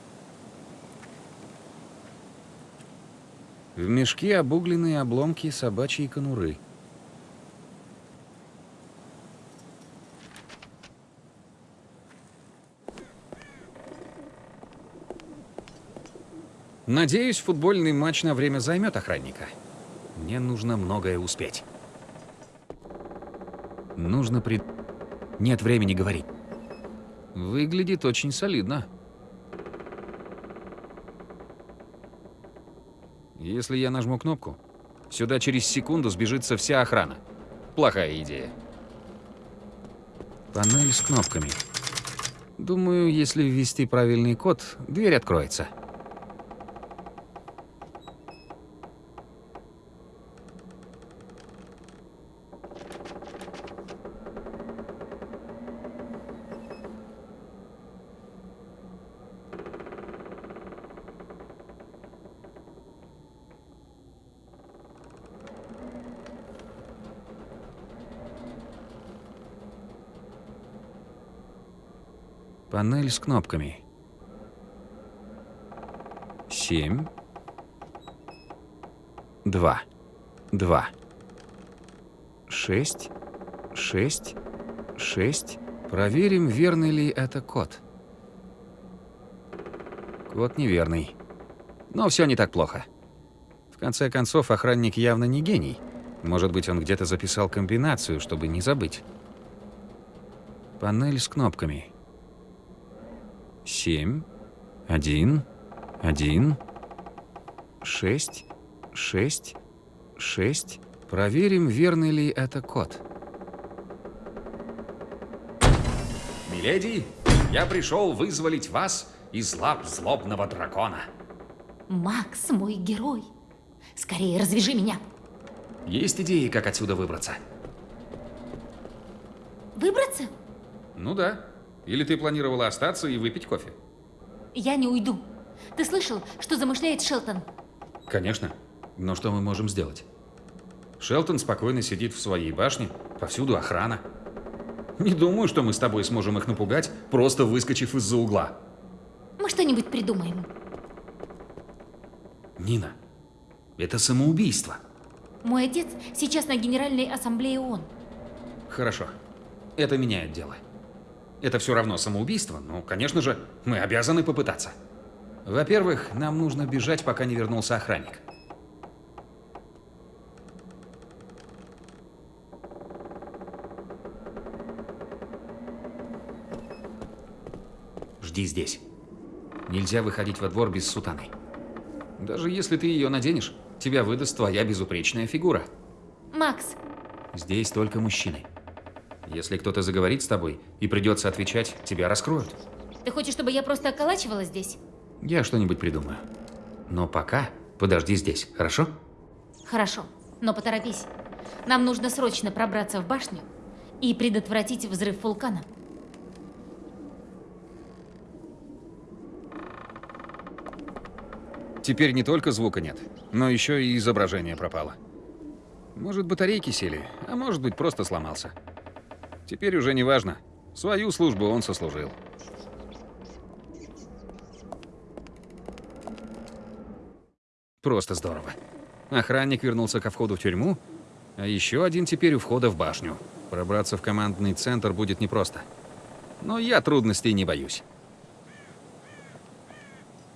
В мешке обугленные обломки собачьей конуры. Надеюсь, футбольный матч на время займет охранника. Мне нужно многое успеть. Нужно при... Нет времени говорить. Выглядит очень солидно. Если я нажму кнопку, сюда через секунду сбежится вся охрана. Плохая идея. Панель с кнопками. Думаю, если ввести правильный код, дверь откроется. С кнопками. Семь. Два. Два. Шесть. Шесть. Шесть. Проверим, верный ли это код. Код неверный. Но все не так плохо. В конце концов, охранник явно не гений. Может быть, он где-то записал комбинацию, чтобы не забыть. Панель с кнопками. Семь, один, один, шесть, шесть, шесть. Проверим, верный ли это код. Миледи, я пришел вызволить вас из лап злобного дракона. Макс мой герой. Скорее развяжи меня. Есть идеи, как отсюда выбраться? Выбраться? Ну да. Или ты планировала остаться и выпить кофе? Я не уйду. Ты слышал, что замышляет Шелтон? Конечно. Но что мы можем сделать? Шелтон спокойно сидит в своей башне, повсюду охрана. Не думаю, что мы с тобой сможем их напугать, просто выскочив из-за угла. Мы что-нибудь придумаем. Нина, это самоубийство. Мой отец сейчас на Генеральной Ассамблее ООН. Хорошо. Это меняет дело. Это все равно самоубийство, но, конечно же, мы обязаны попытаться. Во-первых, нам нужно бежать, пока не вернулся охранник. Жди здесь. Нельзя выходить во двор без сутаны. Даже если ты ее наденешь, тебя выдаст твоя безупречная фигура. Макс, Здесь только мужчины. Если кто-то заговорит с тобой и придется отвечать, тебя раскроют. ты хочешь, чтобы я просто околачивалась здесь? Я что-нибудь придумаю. Но пока подожди здесь, хорошо? Хорошо, но поторопись. Нам нужно срочно пробраться в башню и предотвратить взрыв вулкана. Теперь не только звука нет, но еще и изображение пропало. Может, батарейки сели, а может быть, просто сломался. Теперь уже не важно. Свою службу он сослужил. Просто здорово. Охранник вернулся ко входу в тюрьму, а еще один теперь у входа в башню. Пробраться в командный центр будет непросто. Но я трудностей не боюсь.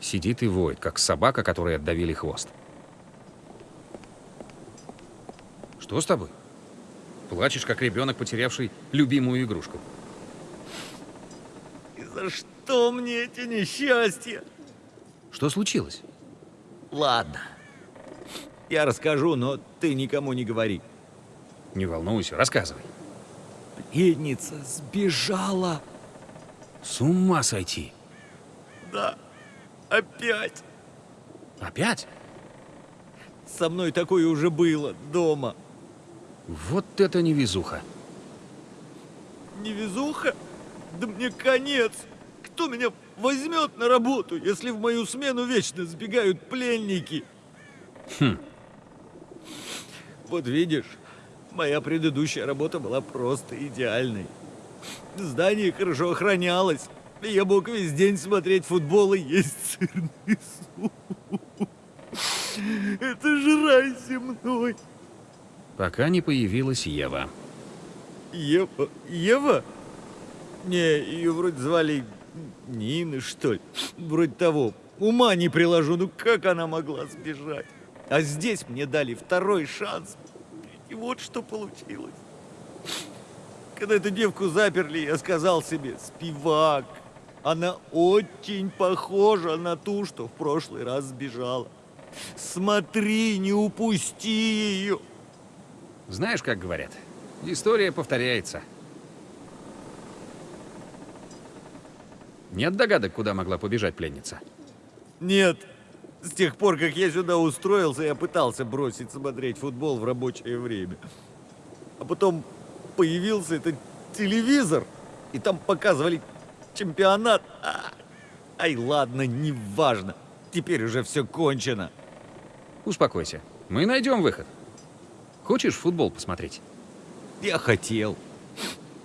Сидит и воет, как собака, которой отдавили хвост. Что с тобой? Плачешь, как ребенок, потерявший любимую игрушку. И за что мне эти несчастья? Что случилось? Ладно. Я расскажу, но ты никому не говори. Не волнуйся, рассказывай. Пленница сбежала. С ума сойти. Да, опять. Опять? Со мной такое уже было дома. Вот это невезуха. Невезуха? Да мне конец. Кто меня возьмет на работу, если в мою смену вечно сбегают пленники? Хм. Вот видишь, моя предыдущая работа была просто идеальной. Здание хорошо охранялось. Я мог весь день смотреть футбол и есть сырный суп. Это же рай земной. Пока не появилась Ева. Ева? Ева? Не, ее вроде звали Нина, что ли. Вроде того. Ума не приложу, ну как она могла сбежать? А здесь мне дали второй шанс. И вот что получилось. Когда эту девку заперли, я сказал себе, спивак. Она очень похожа на ту, что в прошлый раз сбежала. Смотри, не упусти ее. Знаешь, как говорят? История повторяется. Нет догадок, куда могла побежать пленница? Нет. С тех пор, как я сюда устроился, я пытался бросить смотреть футбол в рабочее время. А потом появился этот телевизор, и там показывали чемпионат. А, ай, ладно, неважно. Теперь уже все кончено. Успокойся. Мы найдем выход. Хочешь футбол посмотреть? Я хотел.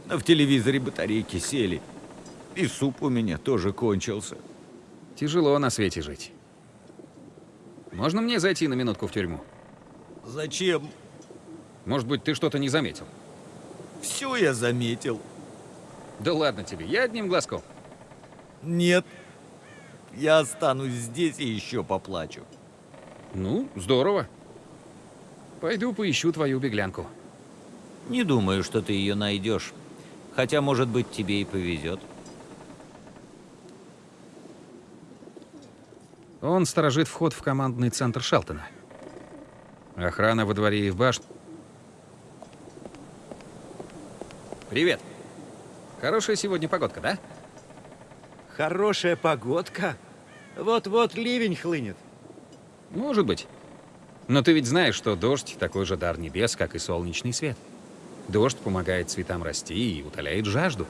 Но в телевизоре батарейки сели. И суп у меня тоже кончился. Тяжело на свете жить. Можно мне зайти на минутку в тюрьму? Зачем? Может быть, ты что-то не заметил? Все я заметил. Да ладно тебе, я одним глазком. Нет. Я останусь здесь и еще поплачу. Ну, здорово. Пойду поищу твою беглянку. Не думаю, что ты ее найдешь. Хотя, может быть, тебе и повезет. Он сторожит вход в командный центр Шелтона. Охрана во дворе и в башне. Привет. Хорошая сегодня погодка, да? Хорошая погодка. Вот-вот ливень хлынет. Может быть. Но ты ведь знаешь, что дождь — такой же дар небес, как и солнечный свет. Дождь помогает цветам расти и утоляет жажду.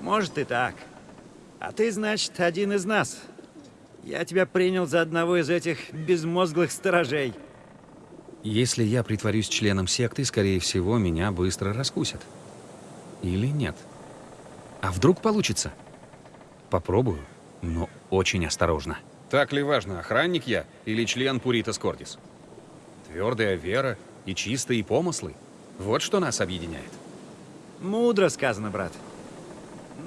Может и так. А ты, значит, один из нас. Я тебя принял за одного из этих безмозглых сторожей. Если я притворюсь членом секты, скорее всего, меня быстро раскусят. Или нет? А вдруг получится? Попробую, но очень осторожно. Так ли важно, охранник я или член Пуритас Кордис? Твердая вера и чистые помыслы — вот что нас объединяет. Мудро сказано, брат.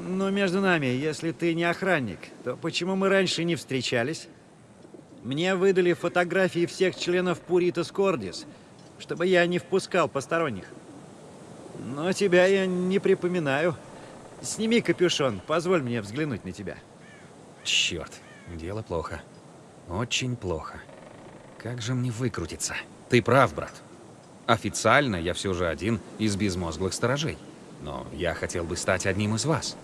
Но между нами, если ты не охранник, то почему мы раньше не встречались? Мне выдали фотографии всех членов Пуритас Кордис, чтобы я не впускал посторонних. Но тебя я не припоминаю. Сними капюшон, позволь мне взглянуть на тебя. Черт, дело плохо. Очень плохо. Как же мне выкрутиться? Ты прав, брат. Официально я все же один из безмозглых сторожей. Но я хотел бы стать одним из вас.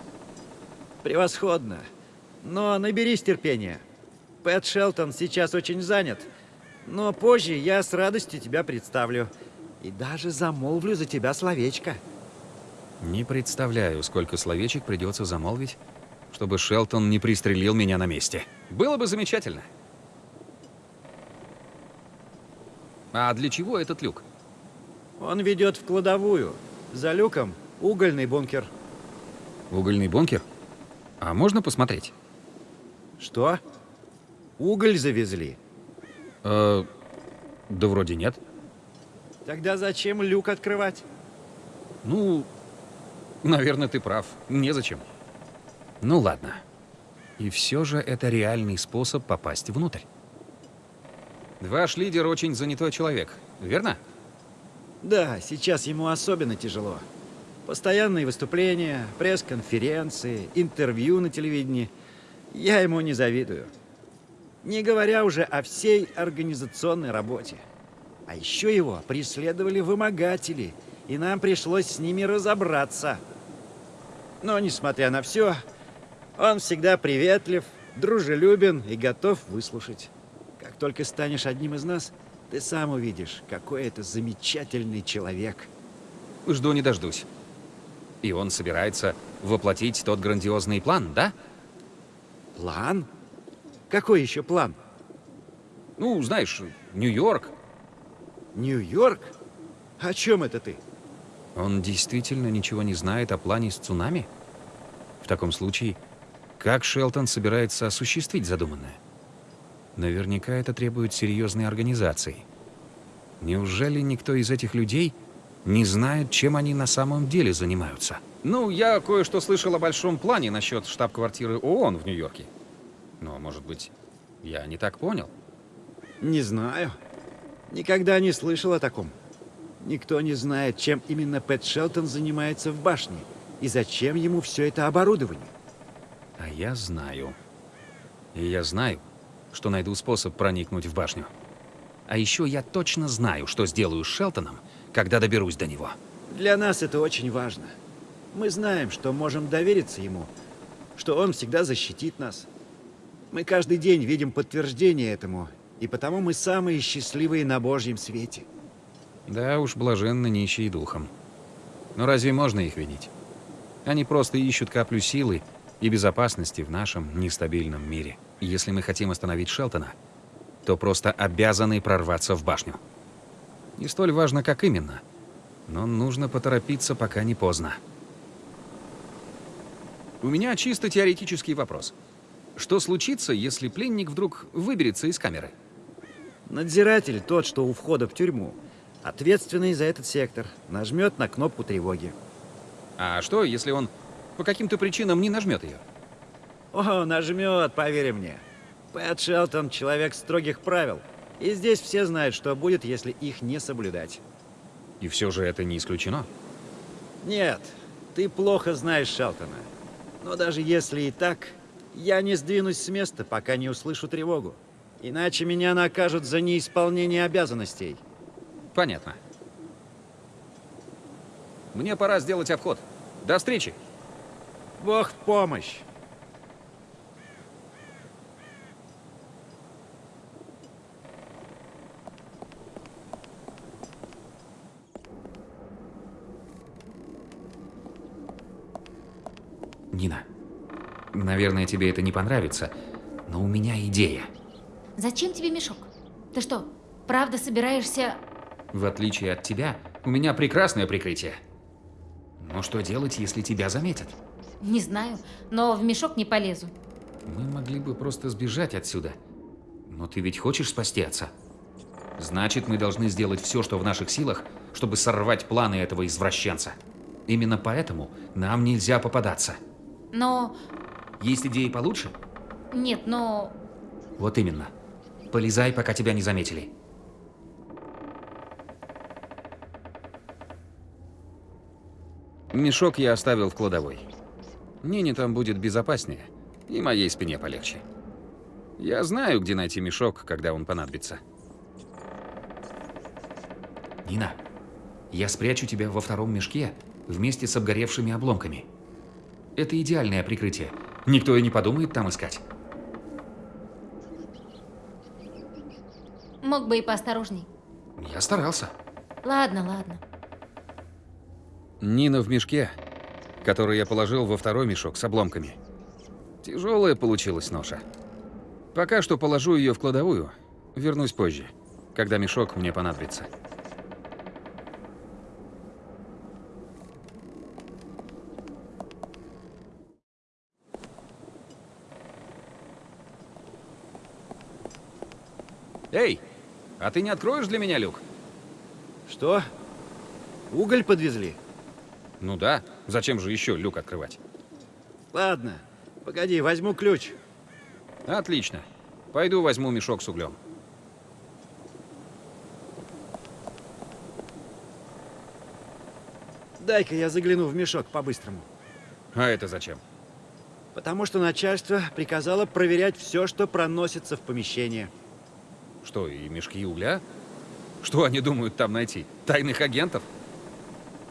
Превосходно. Но наберись терпения. Пэт Шелтон сейчас очень занят. Но позже я с радостью тебя представлю. И даже замолвлю за тебя словечко. Не представляю, сколько словечек придется замолвить, чтобы Шелтон не пристрелил меня на месте. Было бы замечательно. А для чего этот люк? Он ведет в кладовую. За люком угольный бункер. Угольный бункер? А можно посмотреть? Что? Уголь завезли? Э, да вроде нет. Тогда зачем люк открывать? Ну, наверное, ты прав. Незачем. Ну ладно. И все же это реальный способ попасть внутрь. Ваш лидер очень занятой человек, верно? Да, сейчас ему особенно тяжело. Постоянные выступления, пресс-конференции, интервью на телевидении. Я ему не завидую. Не говоря уже о всей организационной работе. А еще его преследовали вымогатели, и нам пришлось с ними разобраться. Но, несмотря на все, он всегда приветлив, дружелюбен и готов выслушать. Как только станешь одним из нас, ты сам увидишь, какой это замечательный человек. Жду не дождусь. И он собирается воплотить тот грандиозный план, да? План? Какой еще план? Ну, знаешь, Нью-Йорк. Нью-Йорк? О чем это ты? Он действительно ничего не знает о плане с цунами? В таком случае, как Шелтон собирается осуществить задуманное? Наверняка это требует серьезной организации. Неужели никто из этих людей не знает, чем они на самом деле занимаются? Ну, я кое-что слышал о большом плане насчет штаб-квартиры ООН в Нью-Йорке. Но, может быть, я не так понял? Не знаю. Никогда не слышал о таком. Никто не знает, чем именно Пэт Шелтон занимается в башне и зачем ему все это оборудование. А я знаю. И я знаю, что найду способ проникнуть в башню. А еще я точно знаю, что сделаю с Шелтоном, когда доберусь до него. Для нас это очень важно. Мы знаем, что можем довериться ему, что он всегда защитит нас. Мы каждый день видим подтверждение этому, и потому мы самые счастливые на Божьем свете. Да уж, блаженны нищие духом. Но разве можно их винить? Они просто ищут каплю силы и безопасности в нашем нестабильном мире. Если мы хотим остановить Шелтона, то просто обязаны прорваться в башню. Не столь важно, как именно, но нужно поторопиться, пока не поздно. У меня чисто теоретический вопрос. Что случится, если пленник вдруг выберется из камеры? Надзиратель, тот, что у входа в тюрьму, ответственный за этот сектор, нажмет на кнопку тревоги. А что, если он по каким-то причинам не нажмет ее? О, нажмет, поверь мне. Пэт Шелтон — человек строгих правил. И здесь все знают, что будет, если их не соблюдать. И все же это не исключено. Нет, ты плохо знаешь Шелтона. Но даже если и так, я не сдвинусь с места, пока не услышу тревогу. Иначе меня накажут за неисполнение обязанностей. Понятно. Мне пора сделать обход. До встречи. Бог в помощь. Нина, наверное, тебе это не понравится, но у меня идея. Зачем тебе мешок? Ты что, правда собираешься... В отличие от тебя, у меня прекрасное прикрытие. Но что делать, если тебя заметят? Не знаю, но в мешок не полезу. Мы могли бы просто сбежать отсюда. Но ты ведь хочешь спасти отца? Значит, мы должны сделать все, что в наших силах, чтобы сорвать планы этого извращенца. Именно поэтому нам нельзя попадаться. Но... Есть идеи получше? Нет, но... Вот именно. Полезай, пока тебя не заметили. Мешок я оставил в кладовой. Нине там будет безопаснее, и моей спине полегче. Я знаю, где найти мешок, когда он понадобится. Нина, я спрячу тебя во втором мешке вместе с обгоревшими обломками. Это идеальное прикрытие. Никто и не подумает там искать. Мог бы и поосторожней. Я старался. Ладно, ладно. Нина в мешке, который я положил во второй мешок с обломками. Тяжелая получилась ноша. Пока что положу ее в кладовую. Вернусь позже, когда мешок мне понадобится. Эй, а ты не откроешь для меня люк? Что? Уголь подвезли? Ну да, зачем же еще люк открывать? Ладно, погоди, возьму ключ. Отлично. Пойду возьму мешок с углем. Дай-ка я загляну в мешок по-быстрому. А это зачем? Потому что начальство приказало проверять все, что проносится в помещение. Что, и мешки угля? Что они думают там найти? Тайных агентов?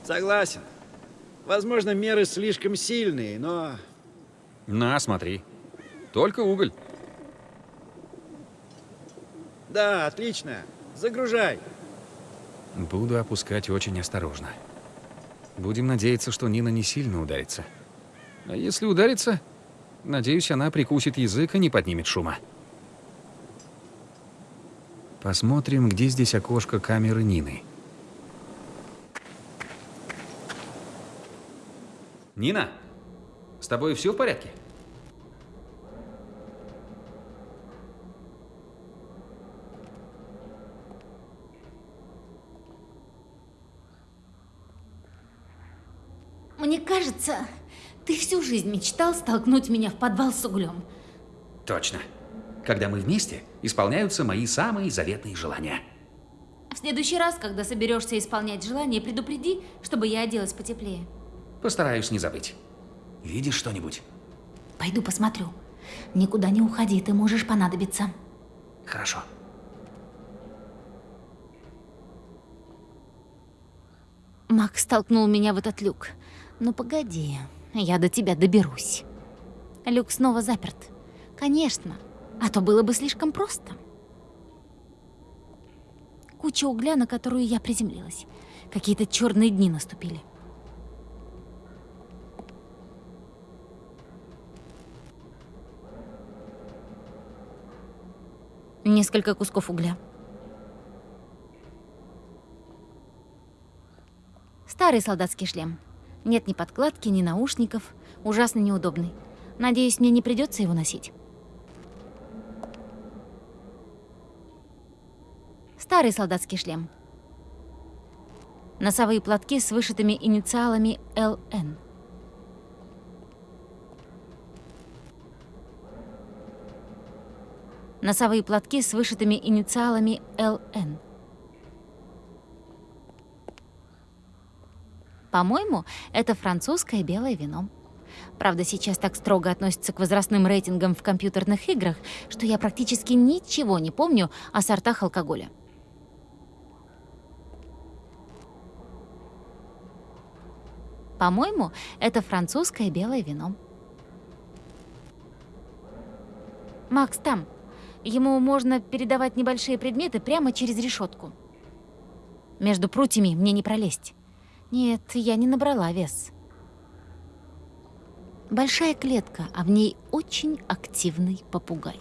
Согласен. Возможно, меры слишком сильные, но... На, смотри. Только уголь. Да, отлично. Загружай. Буду опускать очень осторожно. Будем надеяться, что Нина не сильно ударится. А если ударится, надеюсь, она прикусит язык и не поднимет шума. Посмотрим, где здесь окошко камеры Нины. Нина, с тобой все в порядке? Мне кажется, ты всю жизнь мечтал столкнуть меня в подвал с углем. Точно. Когда мы вместе, исполняются мои самые заветные желания. В следующий раз, когда соберешься исполнять желание, предупреди, чтобы я оделась потеплее. Постараюсь не забыть. Видишь что-нибудь? Пойду посмотрю. Никуда не уходи, ты можешь понадобиться. Хорошо. Макс столкнул меня в этот люк. Ну погоди, я до тебя доберусь. Люк снова заперт. Конечно, а то было бы слишком просто. Куча угля, на которую я приземлилась. Какие-то черные дни наступили. Несколько кусков угля. Старый солдатский шлем. Нет ни подкладки, ни наушников. Ужасно неудобный. Надеюсь, мне не придется его носить. Старый солдатский шлем. Носовые платки с вышитыми инициалами ЛН. Носовые платки с вышитыми инициалами ЛН. По-моему, это французское белое вино. Правда, сейчас так строго относятся к возрастным рейтингам в компьютерных играх, что я практически ничего не помню о сортах алкоголя. По-моему, это французское белое вино. Макс там. Ему можно передавать небольшие предметы прямо через решетку. Между прутьями мне не пролезть. Нет, я не набрала вес. Большая клетка, а в ней очень активный попугай.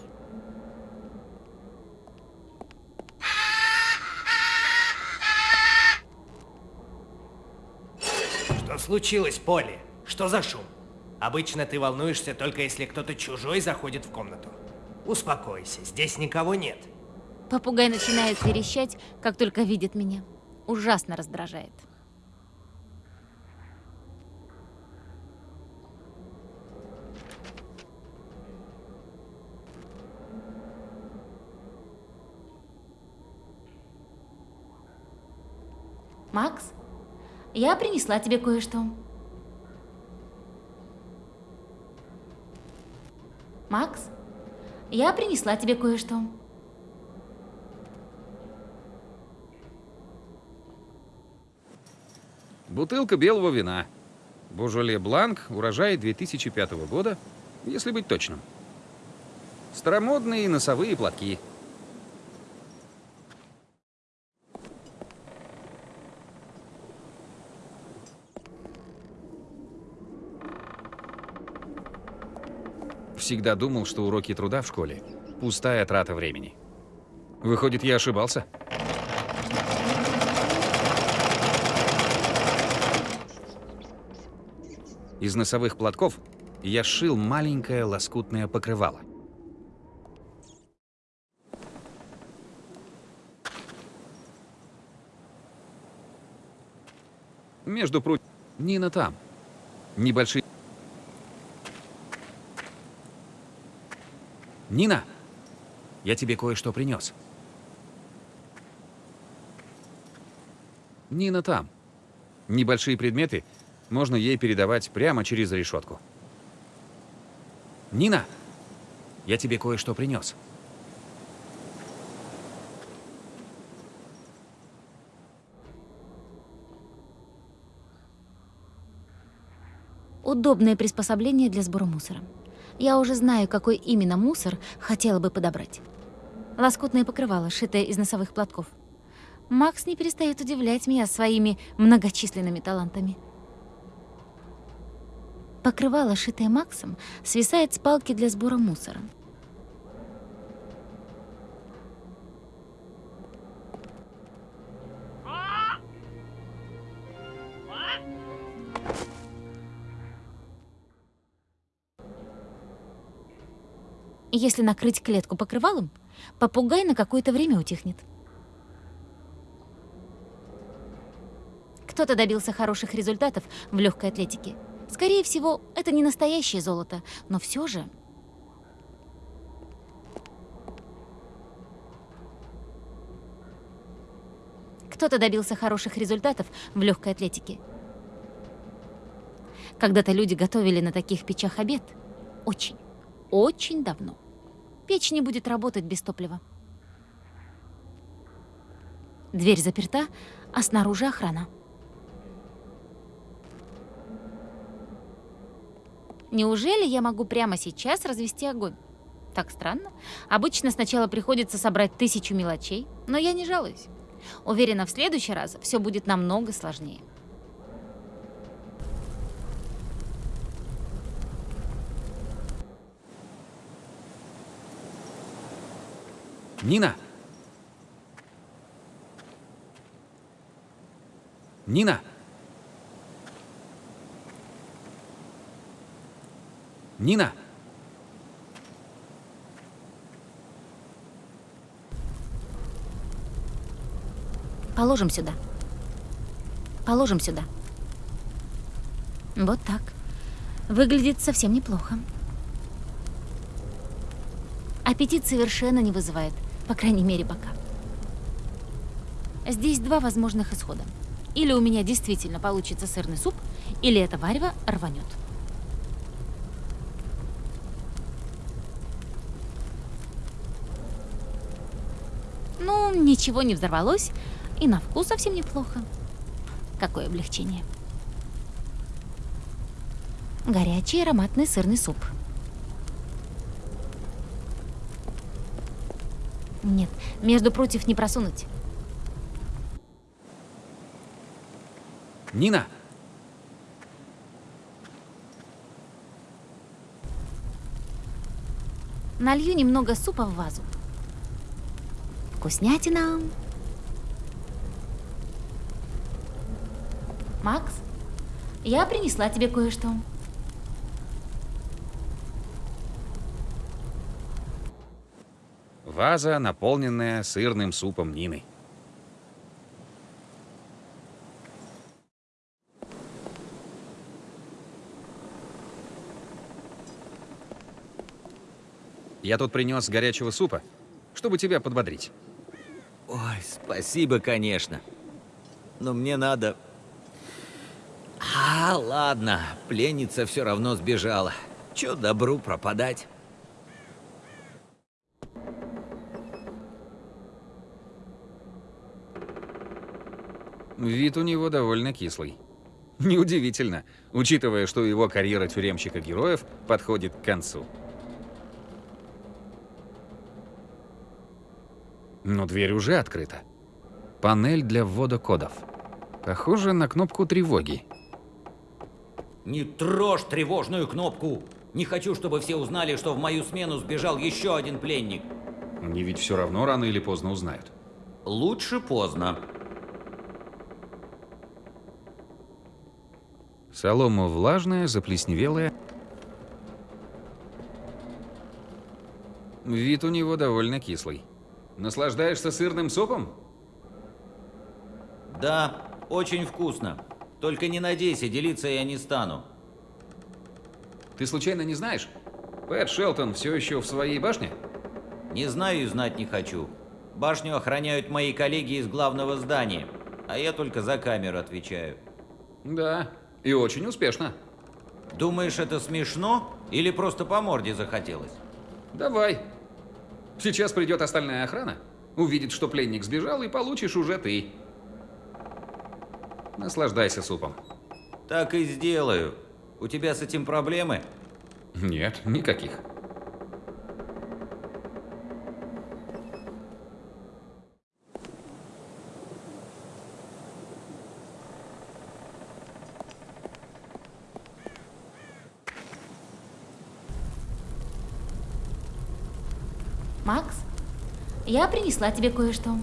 Что случилось, Полли? Что за шум? Обычно ты волнуешься только если кто-то чужой заходит в комнату. Успокойся, здесь никого нет. Попугай начинает верещать, как только видит меня. Ужасно раздражает. Макс, я принесла тебе кое-что. Макс, я принесла тебе кое-что. Бутылка белого вина. Божоле Бланк, урожай 2005 года, если быть точным. Старомодные носовые платки. Всегда думал, что уроки труда в школе – пустая трата времени. Выходит, я ошибался? Из носовых платков я сшил маленькое лоскутное покрывало. Между прут... Нина там. Небольшие... Нина! Я тебе кое-что принес. Нина там. Небольшие предметы можно ей передавать прямо через решетку. Нина! Я тебе кое-что принес. Удобное приспособление для сбора мусора. Я уже знаю, какой именно мусор хотела бы подобрать. Лоскутное покрывало, шитое из носовых платков. Макс не перестает удивлять меня своими многочисленными талантами. Покрывало, шитое Максом, свисает с палки для сбора мусора. Если накрыть клетку покрывалом, попугай на какое-то время утихнет. Кто-то добился хороших результатов в легкой атлетике. Скорее всего, это не настоящее золото, но все же... Кто-то добился хороших результатов в легкой атлетике. Когда-то люди готовили на таких печах обед. Очень, очень давно. Печь не будет работать без топлива. Дверь заперта, а снаружи охрана. Неужели я могу прямо сейчас развести огонь? Так странно. Обычно сначала приходится собрать тысячу мелочей, но я не жалуюсь. Уверена, в следующий раз все будет намного сложнее. Нина! Нина! Нина! Положим сюда. Положим сюда. Вот так. Выглядит совсем неплохо. Аппетит совершенно не вызывает, по крайней мере, пока. Здесь два возможных исхода. Или у меня действительно получится сырный суп, или это варево рванет. Ну, ничего не взорвалось, и на вкус совсем неплохо. Какое облегчение. Горячий ароматный сырный суп. Нет, между против не просунуть. Нина! Налью немного супа в вазу. Вкуснятина. Макс, я принесла тебе кое-что. Ваза, наполненная сырным супом Нины. Я тут принес горячего супа, чтобы тебя подбодрить. Ой, спасибо, конечно. Но мне надо... А, ладно, пленница все равно сбежала. Че добру пропадать? Вид у него довольно кислый. Неудивительно, учитывая, что его карьера тюремщика героев подходит к концу. Но дверь уже открыта. Панель для ввода кодов. Похоже на кнопку тревоги. Не трожь тревожную кнопку! Не хочу, чтобы все узнали, что в мою смену сбежал еще один пленник. Они ведь все равно рано или поздно узнают. Лучше поздно. Солома влажная, заплесневелая. Вид у него довольно кислый. Наслаждаешься сырным супом? Да, очень вкусно. Только не надейся, делиться я не стану. Ты случайно не знаешь? Пэт Шелтон все еще в своей башне? Не знаю и знать не хочу. Башню охраняют мои коллеги из главного здания, а я только за камеру отвечаю. Да, и очень успешно. Думаешь, это смешно или просто по морде захотелось? Давай. Сейчас придет остальная охрана, увидит, что пленник сбежал, и получишь уже ты. Наслаждайся супом. Так и сделаю. У тебя с этим проблемы? Нет, никаких. Макс, я принесла тебе кое-что.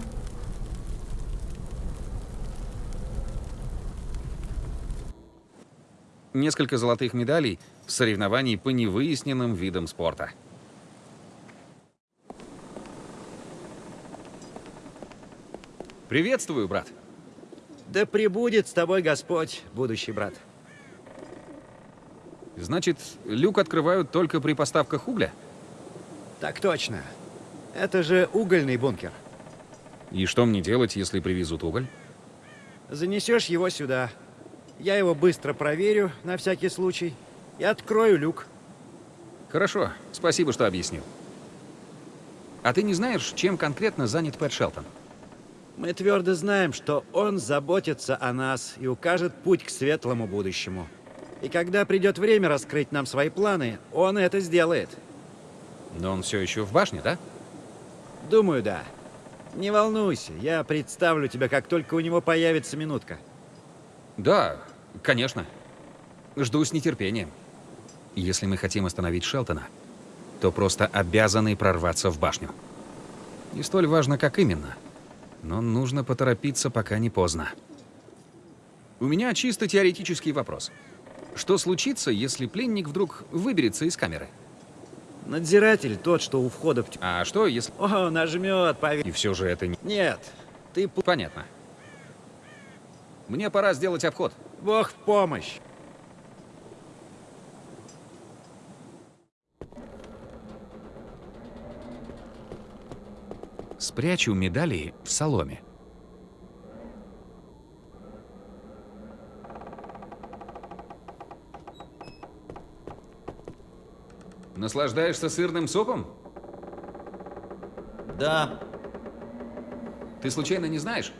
Несколько золотых медалей в соревновании по невыясненным видам спорта. Приветствую, брат. Да пребудет с тобой Господь, будущий брат. Значит, люк открывают только при поставках угля? Так точно. Это же угольный бункер. И что мне делать, если привезут уголь? Занесешь его сюда. Я его быстро проверю, на всякий случай, и открою люк. Хорошо, спасибо, что объяснил. А ты не знаешь, чем конкретно занят Пэт Шелтон? Мы твердо знаем, что он заботится о нас и укажет путь к светлому будущему. И когда придет время раскрыть нам свои планы, он это сделает. Но он все еще в башне, да? Думаю, да. Не волнуйся, я представлю тебя, как только у него появится минутка. Да, конечно. Жду с нетерпением. Если мы хотим остановить Шелтона, то просто обязаны прорваться в башню. Не столь важно, как именно. Но нужно поторопиться, пока не поздно. У меня чисто теоретический вопрос. Что случится, если пленник вдруг выберется из камеры? Надзиратель тот, что у входа в. А что, если... О, нажмет, поверь. И все же это не... Нет, ты... Понятно. Мне пора сделать обход. Бог в помощь. Спрячу медали в соломе. Наслаждаешься сырным супом? Да, Ты случайно не знаешь?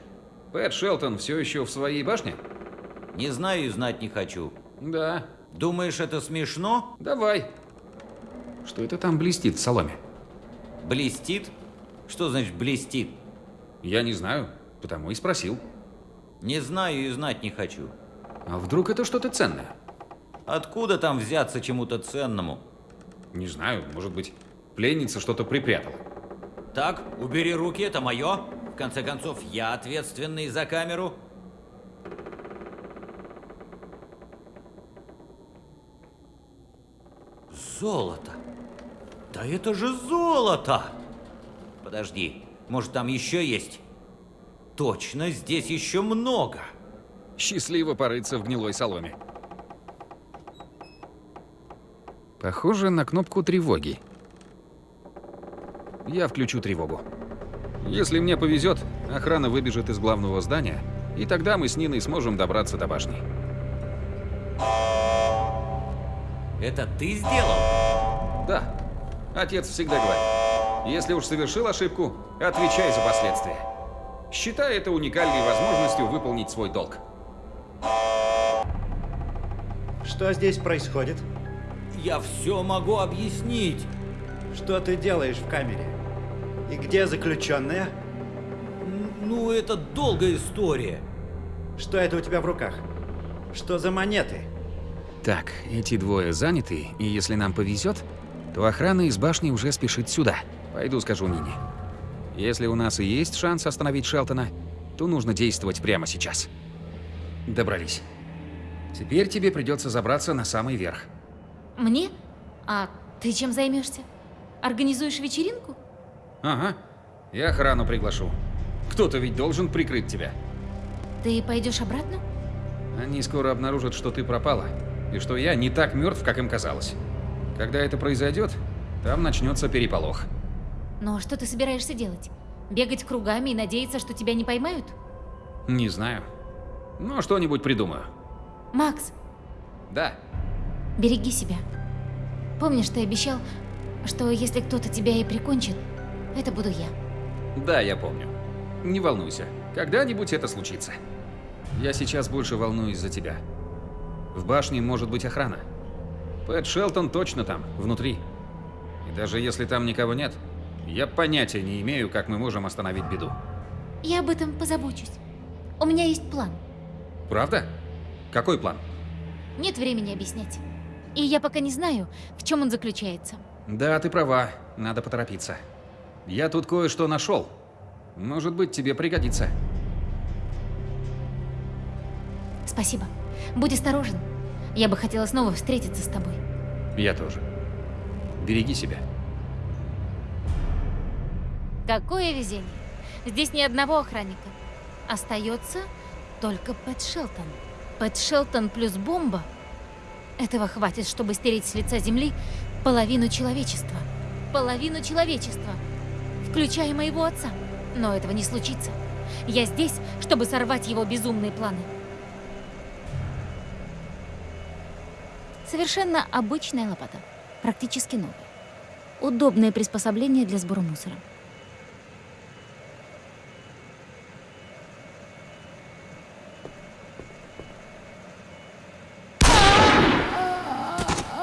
Пэт Шелтон все еще в своей башне? не знаю и знать не хочу. Да. Думаешь, это смешно? Давай. Что это там блестит в соломе? Блестит? Что значит блестит? Я не знаю, потому и спросил. Не знаю и знать не хочу. А вдруг это что-то ценное? Откуда там взяться чему-то ценному? Не знаю, может быть, пленница что-то припрятала. Так, убери руки, это мое. В конце концов, я ответственный за камеру. Золото. Да это же золото! Подожди, может там еще есть? Точно, здесь еще много. Счастливо порыться в гнилой соломе. Похоже на кнопку тревоги. Я включу тревогу. Если мне повезет, охрана выбежит из главного здания, и тогда мы с Ниной сможем добраться до башни. Это ты сделал? Да, отец всегда говорит, если уж совершил ошибку, отвечай за последствия. Считай это уникальной возможностью выполнить свой долг. Что здесь происходит? Я все могу объяснить. Что ты делаешь в камере? И где заключенная? Ну, это долгая история. Что это у тебя в руках? Что за монеты? Так, эти двое заняты, и если нам повезет, то охрана из башни уже спешит сюда. Пойду скажу Нине. Если у нас и есть шанс остановить Шелтона, то нужно действовать прямо сейчас. Добрались. Теперь тебе придется забраться на самый верх. Мне? А ты чем займешься? Организуешь вечеринку? Ага, и охрану приглашу. Кто-то ведь должен прикрыть тебя. Ты пойдешь обратно? Они скоро обнаружат, что ты пропала, и что я не так мертв, как им казалось. Когда это произойдет, там начнется переполох. Но что ты собираешься делать? Бегать кругами и надеяться, что тебя не поймают? Не знаю. Но что-нибудь придумаю. Макс, Да, береги себя. Помнишь, ты обещал, что если кто-то тебя и прикончит, это буду я. Да, я помню. Не волнуйся, когда-нибудь это случится. Я сейчас больше волнуюсь за тебя. В башне может быть охрана. Пэт Шелтон точно там, внутри. И даже если там никого нет, я понятия не имею, как мы можем остановить беду. Я об этом позабочусь. У меня есть план. Правда? Какой план? Нет времени объяснять. И я пока не знаю, в чем он заключается. Да, ты права, надо поторопиться. Я тут кое-что нашел. Может быть, тебе пригодится. Спасибо. Будь осторожен. Я бы хотела снова встретиться с тобой. Я тоже. Береги себя. Какое везение. Здесь ни одного охранника. Остается только Пэт Шелтон. Пэт Шелтон плюс бомба. Этого хватит, чтобы стереть с лица земли половину человечества. Половину человечества. Включая моего отца. Но этого не случится. Я здесь, чтобы сорвать его безумные планы. Совершенно обычная лопата. Практически новая. Удобное приспособление для сбора мусора.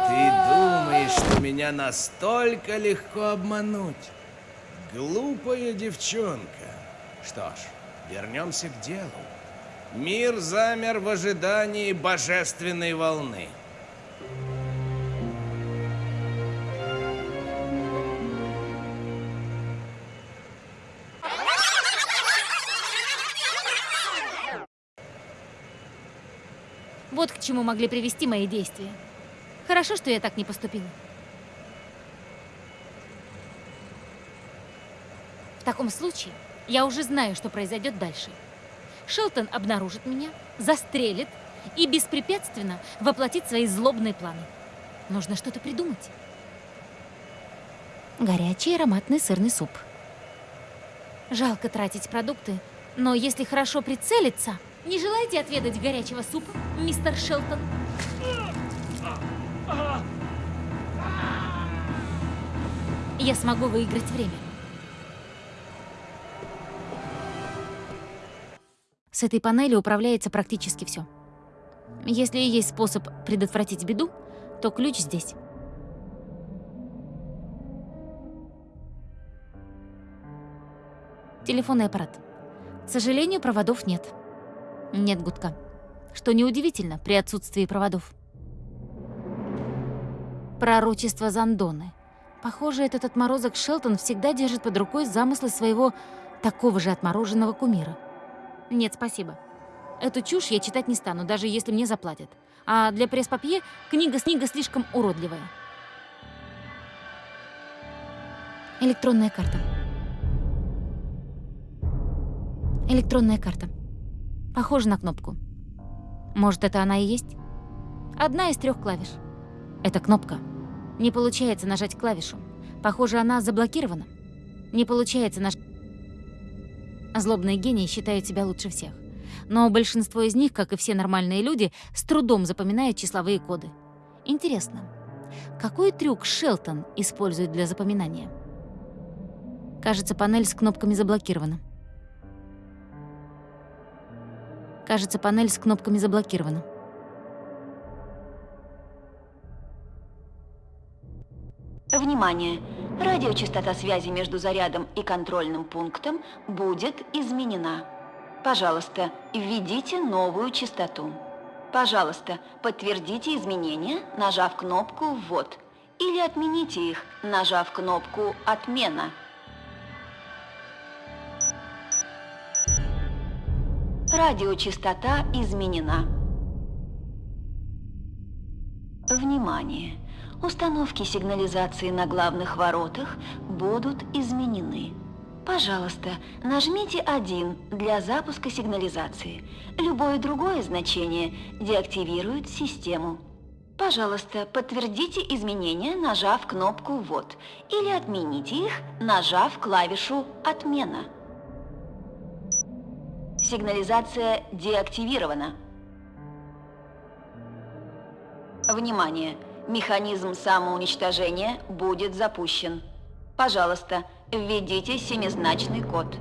Ты думаешь, что меня настолько легко обмануть? Глупая девчонка. Что ж, вернемся к делу. Мир замер в ожидании божественной волны. Вот к чему могли привести мои действия. Хорошо, что я так не поступила. В таком случае, я уже знаю, что произойдет дальше. Шелтон обнаружит меня, застрелит и беспрепятственно воплотит свои злобные планы. Нужно что-то придумать. Горячий ароматный сырный суп. Жалко тратить продукты, но если хорошо прицелиться... Не желаете отведать горячего супа, мистер Шелтон? Я смогу выиграть время. С этой панели управляется практически все. Если есть способ предотвратить беду, то ключ здесь. Телефонный аппарат. К сожалению, проводов нет. Нет гудка. Что неудивительно при отсутствии проводов. Пророчество Зандоны. Похоже, этот отморозок Шелтон всегда держит под рукой замыслы своего такого же отмороженного кумира. Нет, спасибо. Эту чушь я читать не стану, даже если мне заплатят. А для пресс-папье книга книга слишком уродливая. Электронная карта. Электронная карта. Похоже на кнопку. Может, это она и есть? Одна из трех клавиш. Это кнопка. Не получается нажать клавишу. Похоже, она заблокирована. Не получается нажать... Злобные гении считают себя лучше всех. Но большинство из них, как и все нормальные люди, с трудом запоминают числовые коды. Интересно, какой трюк Шелтон использует для запоминания? Кажется, панель с кнопками заблокирована. Кажется, панель с кнопками заблокирована. Внимание! Радиочастота связи между зарядом и контрольным пунктом будет изменена. Пожалуйста, введите новую частоту. Пожалуйста, подтвердите изменения, нажав кнопку «Ввод». Или отмените их, нажав кнопку «Отмена». Радиочастота изменена. Внимание! Установки сигнализации на главных воротах будут изменены. Пожалуйста, нажмите 1 для запуска сигнализации. Любое другое значение деактивирует систему. Пожалуйста, подтвердите изменения, нажав кнопку «Ввод», или отмените их, нажав клавишу «Отмена». Сигнализация деактивирована. Внимание! Механизм самоуничтожения будет запущен. Пожалуйста, введите семизначный код.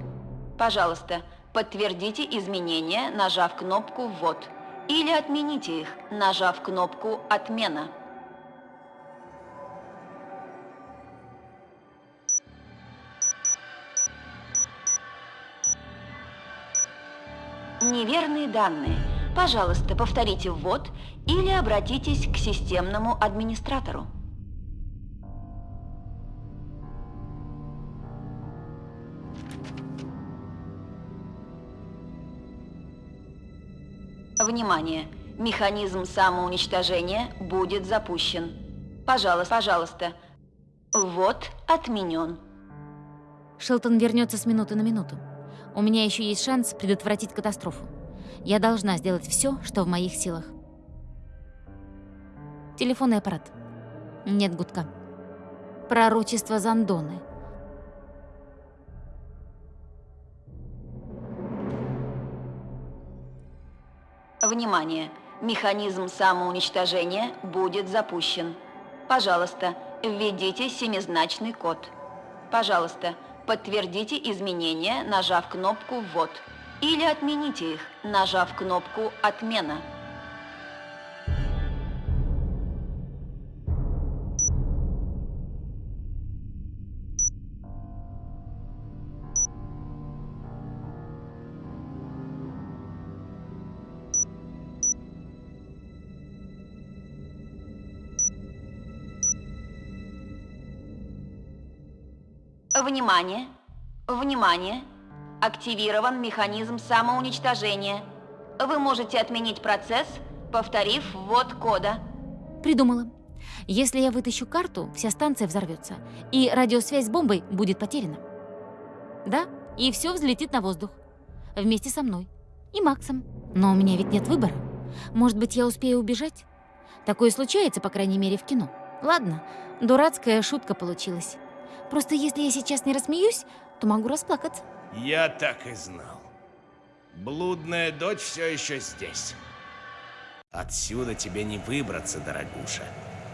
Пожалуйста, подтвердите изменения, нажав кнопку «Ввод». Или отмените их, нажав кнопку «Отмена». Неверные данные. Пожалуйста, повторите ввод или обратитесь к системному администратору. Внимание! Механизм самоуничтожения будет запущен. Пожалуйста, пожалуйста. Ввод отменен. Шелтон вернется с минуты на минуту. У меня еще есть шанс предотвратить катастрофу. Я должна сделать все, что в моих силах. Телефонный аппарат. Нет гудка. Пророчество Зандоны. Внимание! Механизм самоуничтожения будет запущен. Пожалуйста, введите семизначный код. Пожалуйста, подтвердите изменения, нажав кнопку «Ввод». Или отмените их, нажав кнопку «Отмена». Внимание! Внимание! Активирован механизм самоуничтожения. Вы можете отменить процесс, повторив ввод кода. Придумала. Если я вытащу карту, вся станция взорвется, и радиосвязь с бомбой будет потеряна. Да, и все взлетит на воздух. Вместе со мной. И Максом. Но у меня ведь нет выбора. Может быть, я успею убежать? Такое случается, по крайней мере, в кино. Ладно, дурацкая шутка получилась. Просто если я сейчас не рассмеюсь, то могу расплакаться. Я так и знал. Блудная дочь все еще здесь. Отсюда тебе не выбраться, дорогуша.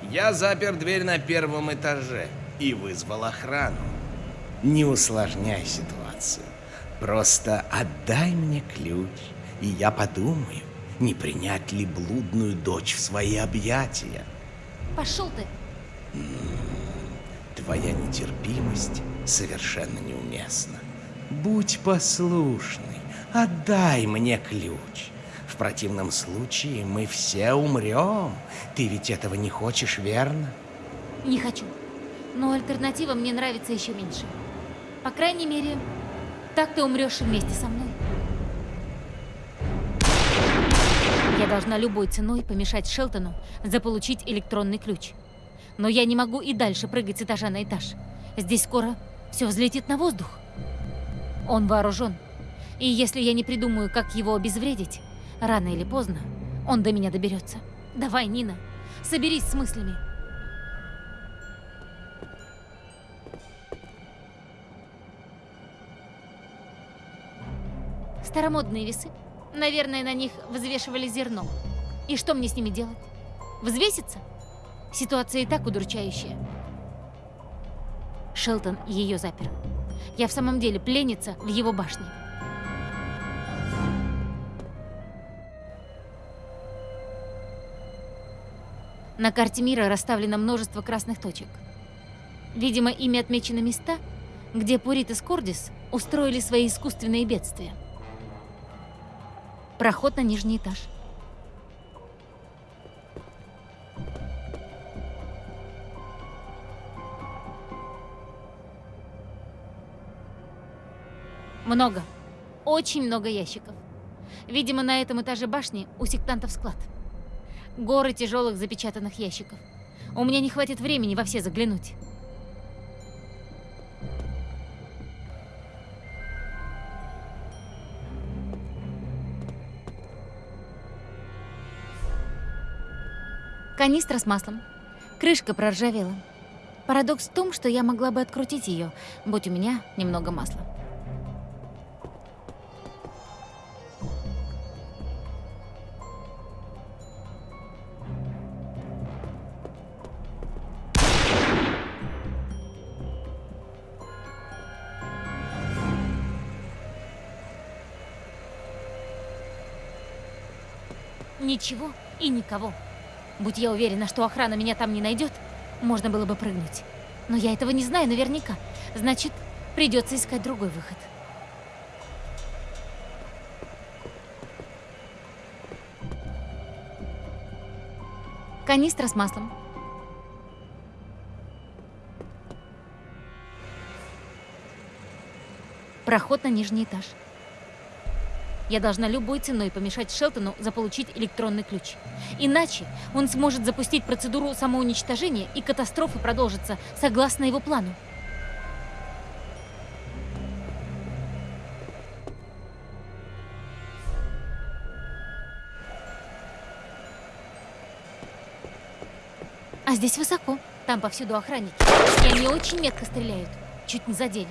Я запер дверь на первом этаже и вызвал охрану. Не усложняй ситуацию. Просто отдай мне ключ, и я подумаю, не принять ли блудную дочь в свои объятия. Пошел ты! Твоя нетерпимость совершенно неуместна. Будь послушной, отдай мне ключ. В противном случае мы все умрем. Ты ведь этого не хочешь, верно? Не хочу. Но альтернатива мне нравится еще меньше. По крайней мере, так ты умрешь вместе со мной. Я должна любой ценой помешать Шелтону заполучить электронный ключ. Но я не могу и дальше прыгать с этажа на этаж. Здесь скоро все взлетит на воздух. Он вооружен. И если я не придумаю, как его обезвредить, рано или поздно он до меня доберется. Давай, Нина, соберись с мыслями. Старомодные весы. Наверное, на них взвешивали зерно. И что мне с ними делать? Взвеситься? Ситуация и так удручающая. Шелтон ее запер. Я в самом деле пленница в его башне. На карте мира расставлено множество красных точек. Видимо, ими отмечены места, где Пурит и Скордис устроили свои искусственные бедствия. Проход на нижний этаж. Много. Очень много ящиков. Видимо, на этом этаже башни у сектантов склад. Горы тяжелых запечатанных ящиков. У меня не хватит времени во все заглянуть. Канистра с маслом. Крышка проржавела. Парадокс в том, что я могла бы открутить ее, будь у меня немного масла. Ничего и никого. Будь я уверена, что охрана меня там не найдет, можно было бы прыгнуть. Но я этого не знаю наверняка. Значит, придется искать другой выход. Канистра с маслом. Проход на нижний этаж. Я должна любой ценой помешать Шелтону заполучить электронный ключ. Иначе он сможет запустить процедуру самоуничтожения, и катастрофа продолжится согласно его плану. А здесь высоко. Там повсюду охранники. И они очень метко стреляют. Чуть не задели.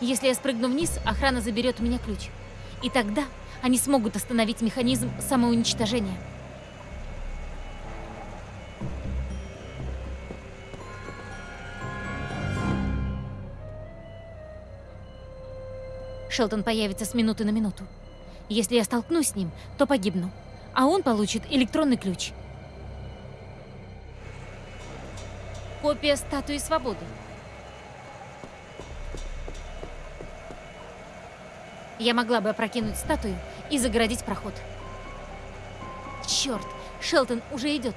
Если я спрыгну вниз, охрана заберет у меня ключ. И тогда они смогут остановить механизм самоуничтожения. Шелтон появится с минуты на минуту. Если я столкнусь с ним, то погибну. А он получит электронный ключ. Копия статуи свободы. Я могла бы опрокинуть статую и загородить проход. Черт, Шелтон уже идет.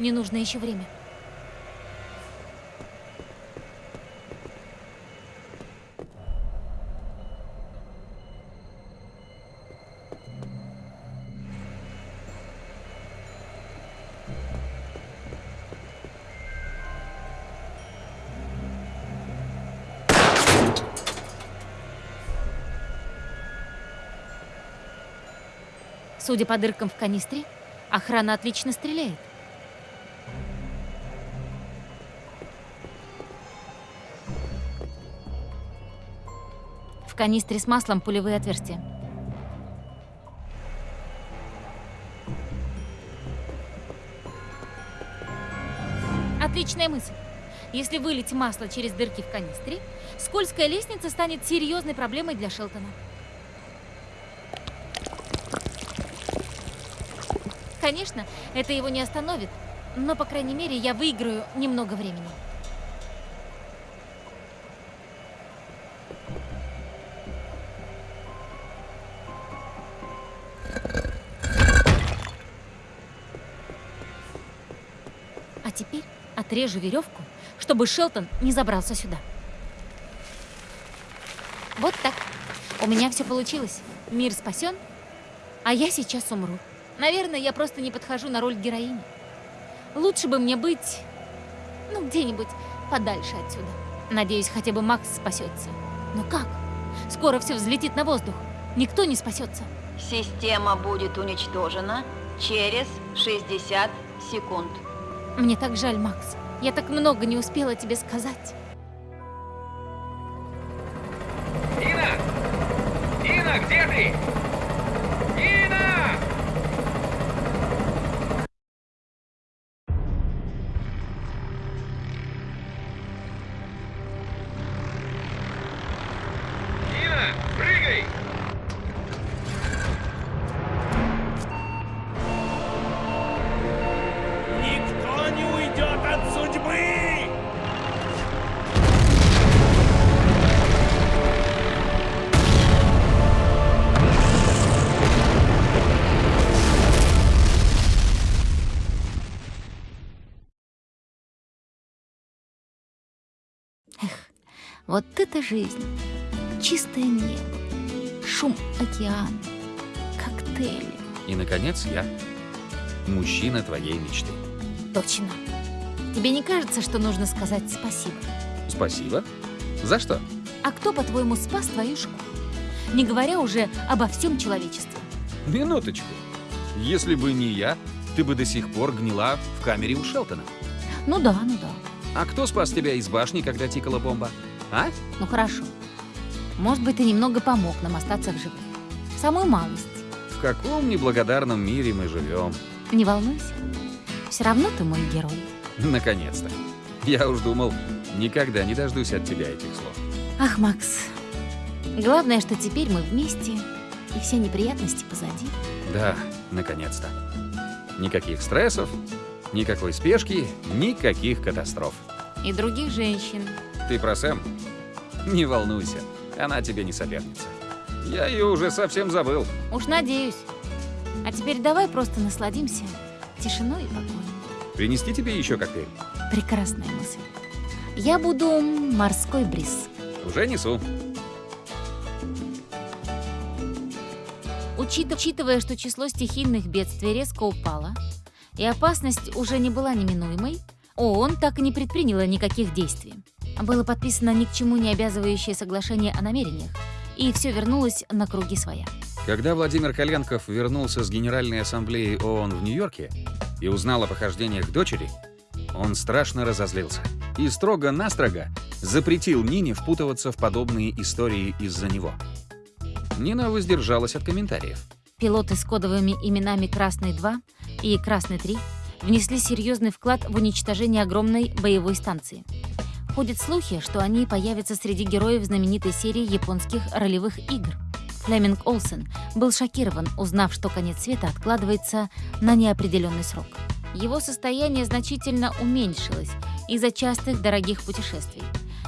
Мне нужно еще время. Судя по дыркам в канистре, охрана отлично стреляет. В канистре с маслом пулевые отверстия. Отличная мысль. Если вылить масло через дырки в канистре, скользкая лестница станет серьезной проблемой для Шелтона. Конечно, это его не остановит, но, по крайней мере, я выиграю немного времени. А теперь отрежу веревку, чтобы Шелтон не забрался сюда. Вот так. У меня все получилось. Мир спасен, а я сейчас умру. Наверное, я просто не подхожу на роль героини. Лучше бы мне быть, ну, где-нибудь подальше отсюда. Надеюсь, хотя бы Макс спасется. Но как? Скоро все взлетит на воздух. Никто не спасется. Система будет уничтожена через 60 секунд. Мне так жаль, Макс. Я так много не успела тебе сказать. Это жизнь. Чистое небо, шум океана, коктейли. И, наконец, я. Мужчина твоей мечты. Точно. Тебе не кажется, что нужно сказать спасибо? Спасибо. За что? А кто, по-твоему, спас твою шкуру? Не говоря уже обо всем человечестве. Минуточку. Если бы не я, ты бы до сих пор гнила в камере у Шелтона. Ну да, ну да. А кто спас тебя из башни, когда тикала бомба? А? Ну хорошо. Может быть, ты немного помог нам остаться в живых. Самую малость. В каком неблагодарном мире мы живем? Не волнуйся. Все равно ты мой герой. Наконец-то. Я уж думал, никогда не дождусь от тебя этих слов. Ах, Макс. Главное, что теперь мы вместе, и все неприятности позади. Да, наконец-то. Никаких стрессов, никакой спешки, никаких катастроф. И других женщин. Ты про Сэм? Не волнуйся, она тебе не соперница. Я ее уже совсем забыл. Уж надеюсь. А теперь давай просто насладимся тишиной и покоем. Принести тебе еще коктейль? Прекрасная мысль. Я буду морской бриз. Уже несу. Учит- Учитывая, что число стихийных бедствий резко упало, и опасность уже не была неминуемой, ООН так и не предприняла никаких действий. Было подписано ни к чему не обязывающее соглашение о намерениях, и все вернулось на круги своя. Когда Владимир Коленков вернулся с Генеральной Ассамблеи ООН в Нью-Йорке и узнал о похождениях дочери, он страшно разозлился и строго-настрого запретил Нине впутываться в подобные истории из-за него. Нина воздержалась от комментариев. Пилоты с кодовыми именами «Красный-2» и «Красный-3» внесли серьезный вклад в уничтожение огромной боевой станции. Ходят слухи, что они появятся среди героев знаменитой серии японских ролевых игр. Флеминг Олсен был шокирован, узнав, что конец света откладывается на неопределенный срок. Его состояние значительно уменьшилось из-за частых дорогих путешествий.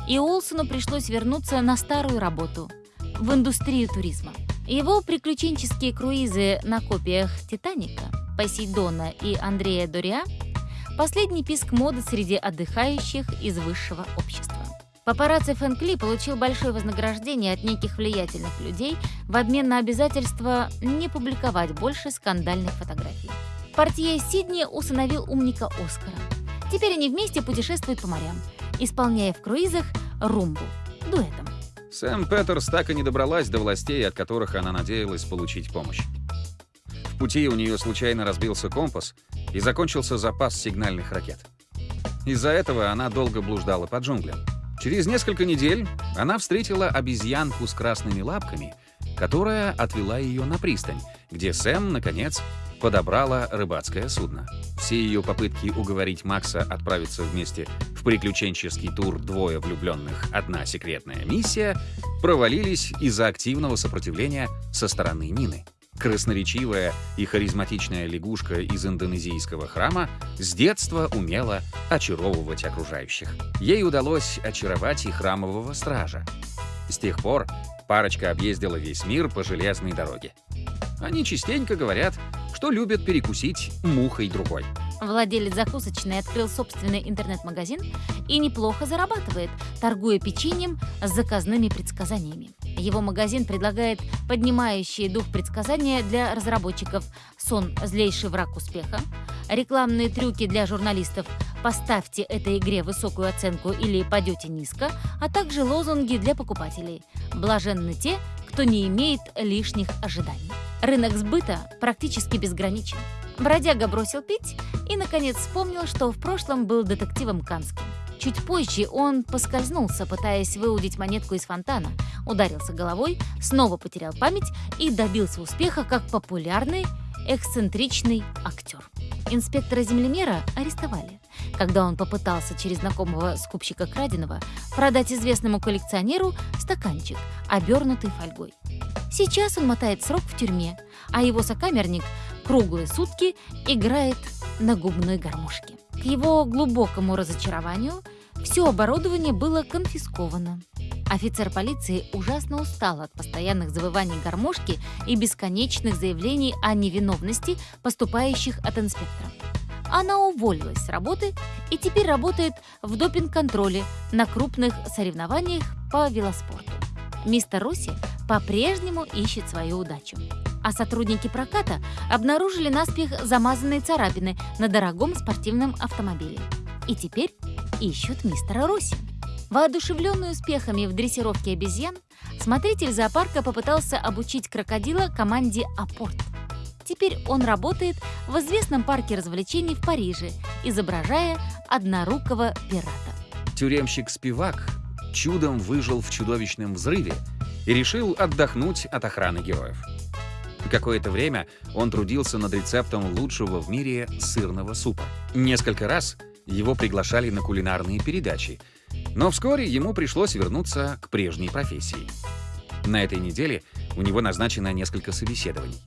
И Олсену пришлось вернуться на старую работу – в индустрию туризма. Его приключенческие круизы на копиях «Титаника», «Посейдона» и «Андрея Дориа» – последний писк моды среди отдыхающих из высшего общества. Папарацци Фэнкли получил большое вознаграждение от неких влиятельных людей в обмен на обязательство не публиковать больше скандальных фотографий. Портье Сидни усыновил умника Оскара. Теперь они вместе путешествуют по морям, исполняя в круизах румбу дуэтом. Сэм Петерс так и не добралась до властей, от которых она надеялась получить помощь. В пути у нее случайно разбился компас и закончился запас сигнальных ракет. Из-за этого она долго блуждала по джунглям. Через несколько недель она встретила обезьянку с красными лапками, которая отвела ее на пристань, где Сэм, наконец, подобрала рыбацкое судно. Все ее попытки уговорить Макса отправиться вместе в приключенческий тур «Двое влюбленных. Одна секретная миссия» провалились из-за активного сопротивления со стороны Нины. Красноречивая и харизматичная лягушка из индонезийского храма с детства умела очаровывать окружающих. Ей удалось очаровать и храмового стража. С тех пор парочка объездила весь мир по железной дороге. Они частенько говорят, что любят перекусить мухой другой. Владелец закусочной открыл собственный интернет-магазин и неплохо зарабатывает, торгуя печеньем с заказными предсказаниями. Его магазин предлагает поднимающие дух предсказания для разработчиков «Сон – злейший враг успеха», рекламные трюки для журналистов «Поставьте этой игре высокую оценку или падете низко», а также лозунги для покупателей «Блаженны те, кто не имеет лишних ожиданий». Рынок сбыта практически безграничен. Бродяга бросил пить и, наконец, вспомнил, что в прошлом был детективом Канским. Чуть позже он поскользнулся, пытаясь выудить монетку из фонтана, ударился головой, снова потерял память и добился успеха как популярный, эксцентричный актер. Инспектора-землемера арестовали, когда он попытался через знакомого скупщика краденого продать известному коллекционеру стаканчик, обернутый фольгой. Сейчас он мотает срок в тюрьме, а его сокамерник круглые сутки играет на губной гармошке. К его глубокому разочарованию все оборудование было конфисковано. Офицер полиции ужасно устал от постоянных завываний гармошки и бесконечных заявлений о невиновности поступающих от инспектора. Она уволилась с работы и теперь работает в допинг-контроле на крупных соревнованиях по велоспорту. Мистер Росси по-прежнему ищет свою удачу. А сотрудники проката обнаружили наспех замазанные царапины на дорогом спортивном автомобиле. И теперь ищут мистера Росси. Воодушевленный успехами в дрессировке обезьян, смотритель зоопарка попытался обучить крокодила команде «Апорт». Теперь он работает в известном парке развлечений в Париже, изображая однорукого пирата. Тюремщик Спивак чудом выжил в чудовищном взрыве и решил отдохнуть от охраны героев. Какое-то время он трудился над рецептом лучшего в мире сырного супа. Несколько раз его приглашали на кулинарные передачи, но вскоре ему пришлось вернуться к прежней профессии. На этой неделе у него назначено несколько собеседований.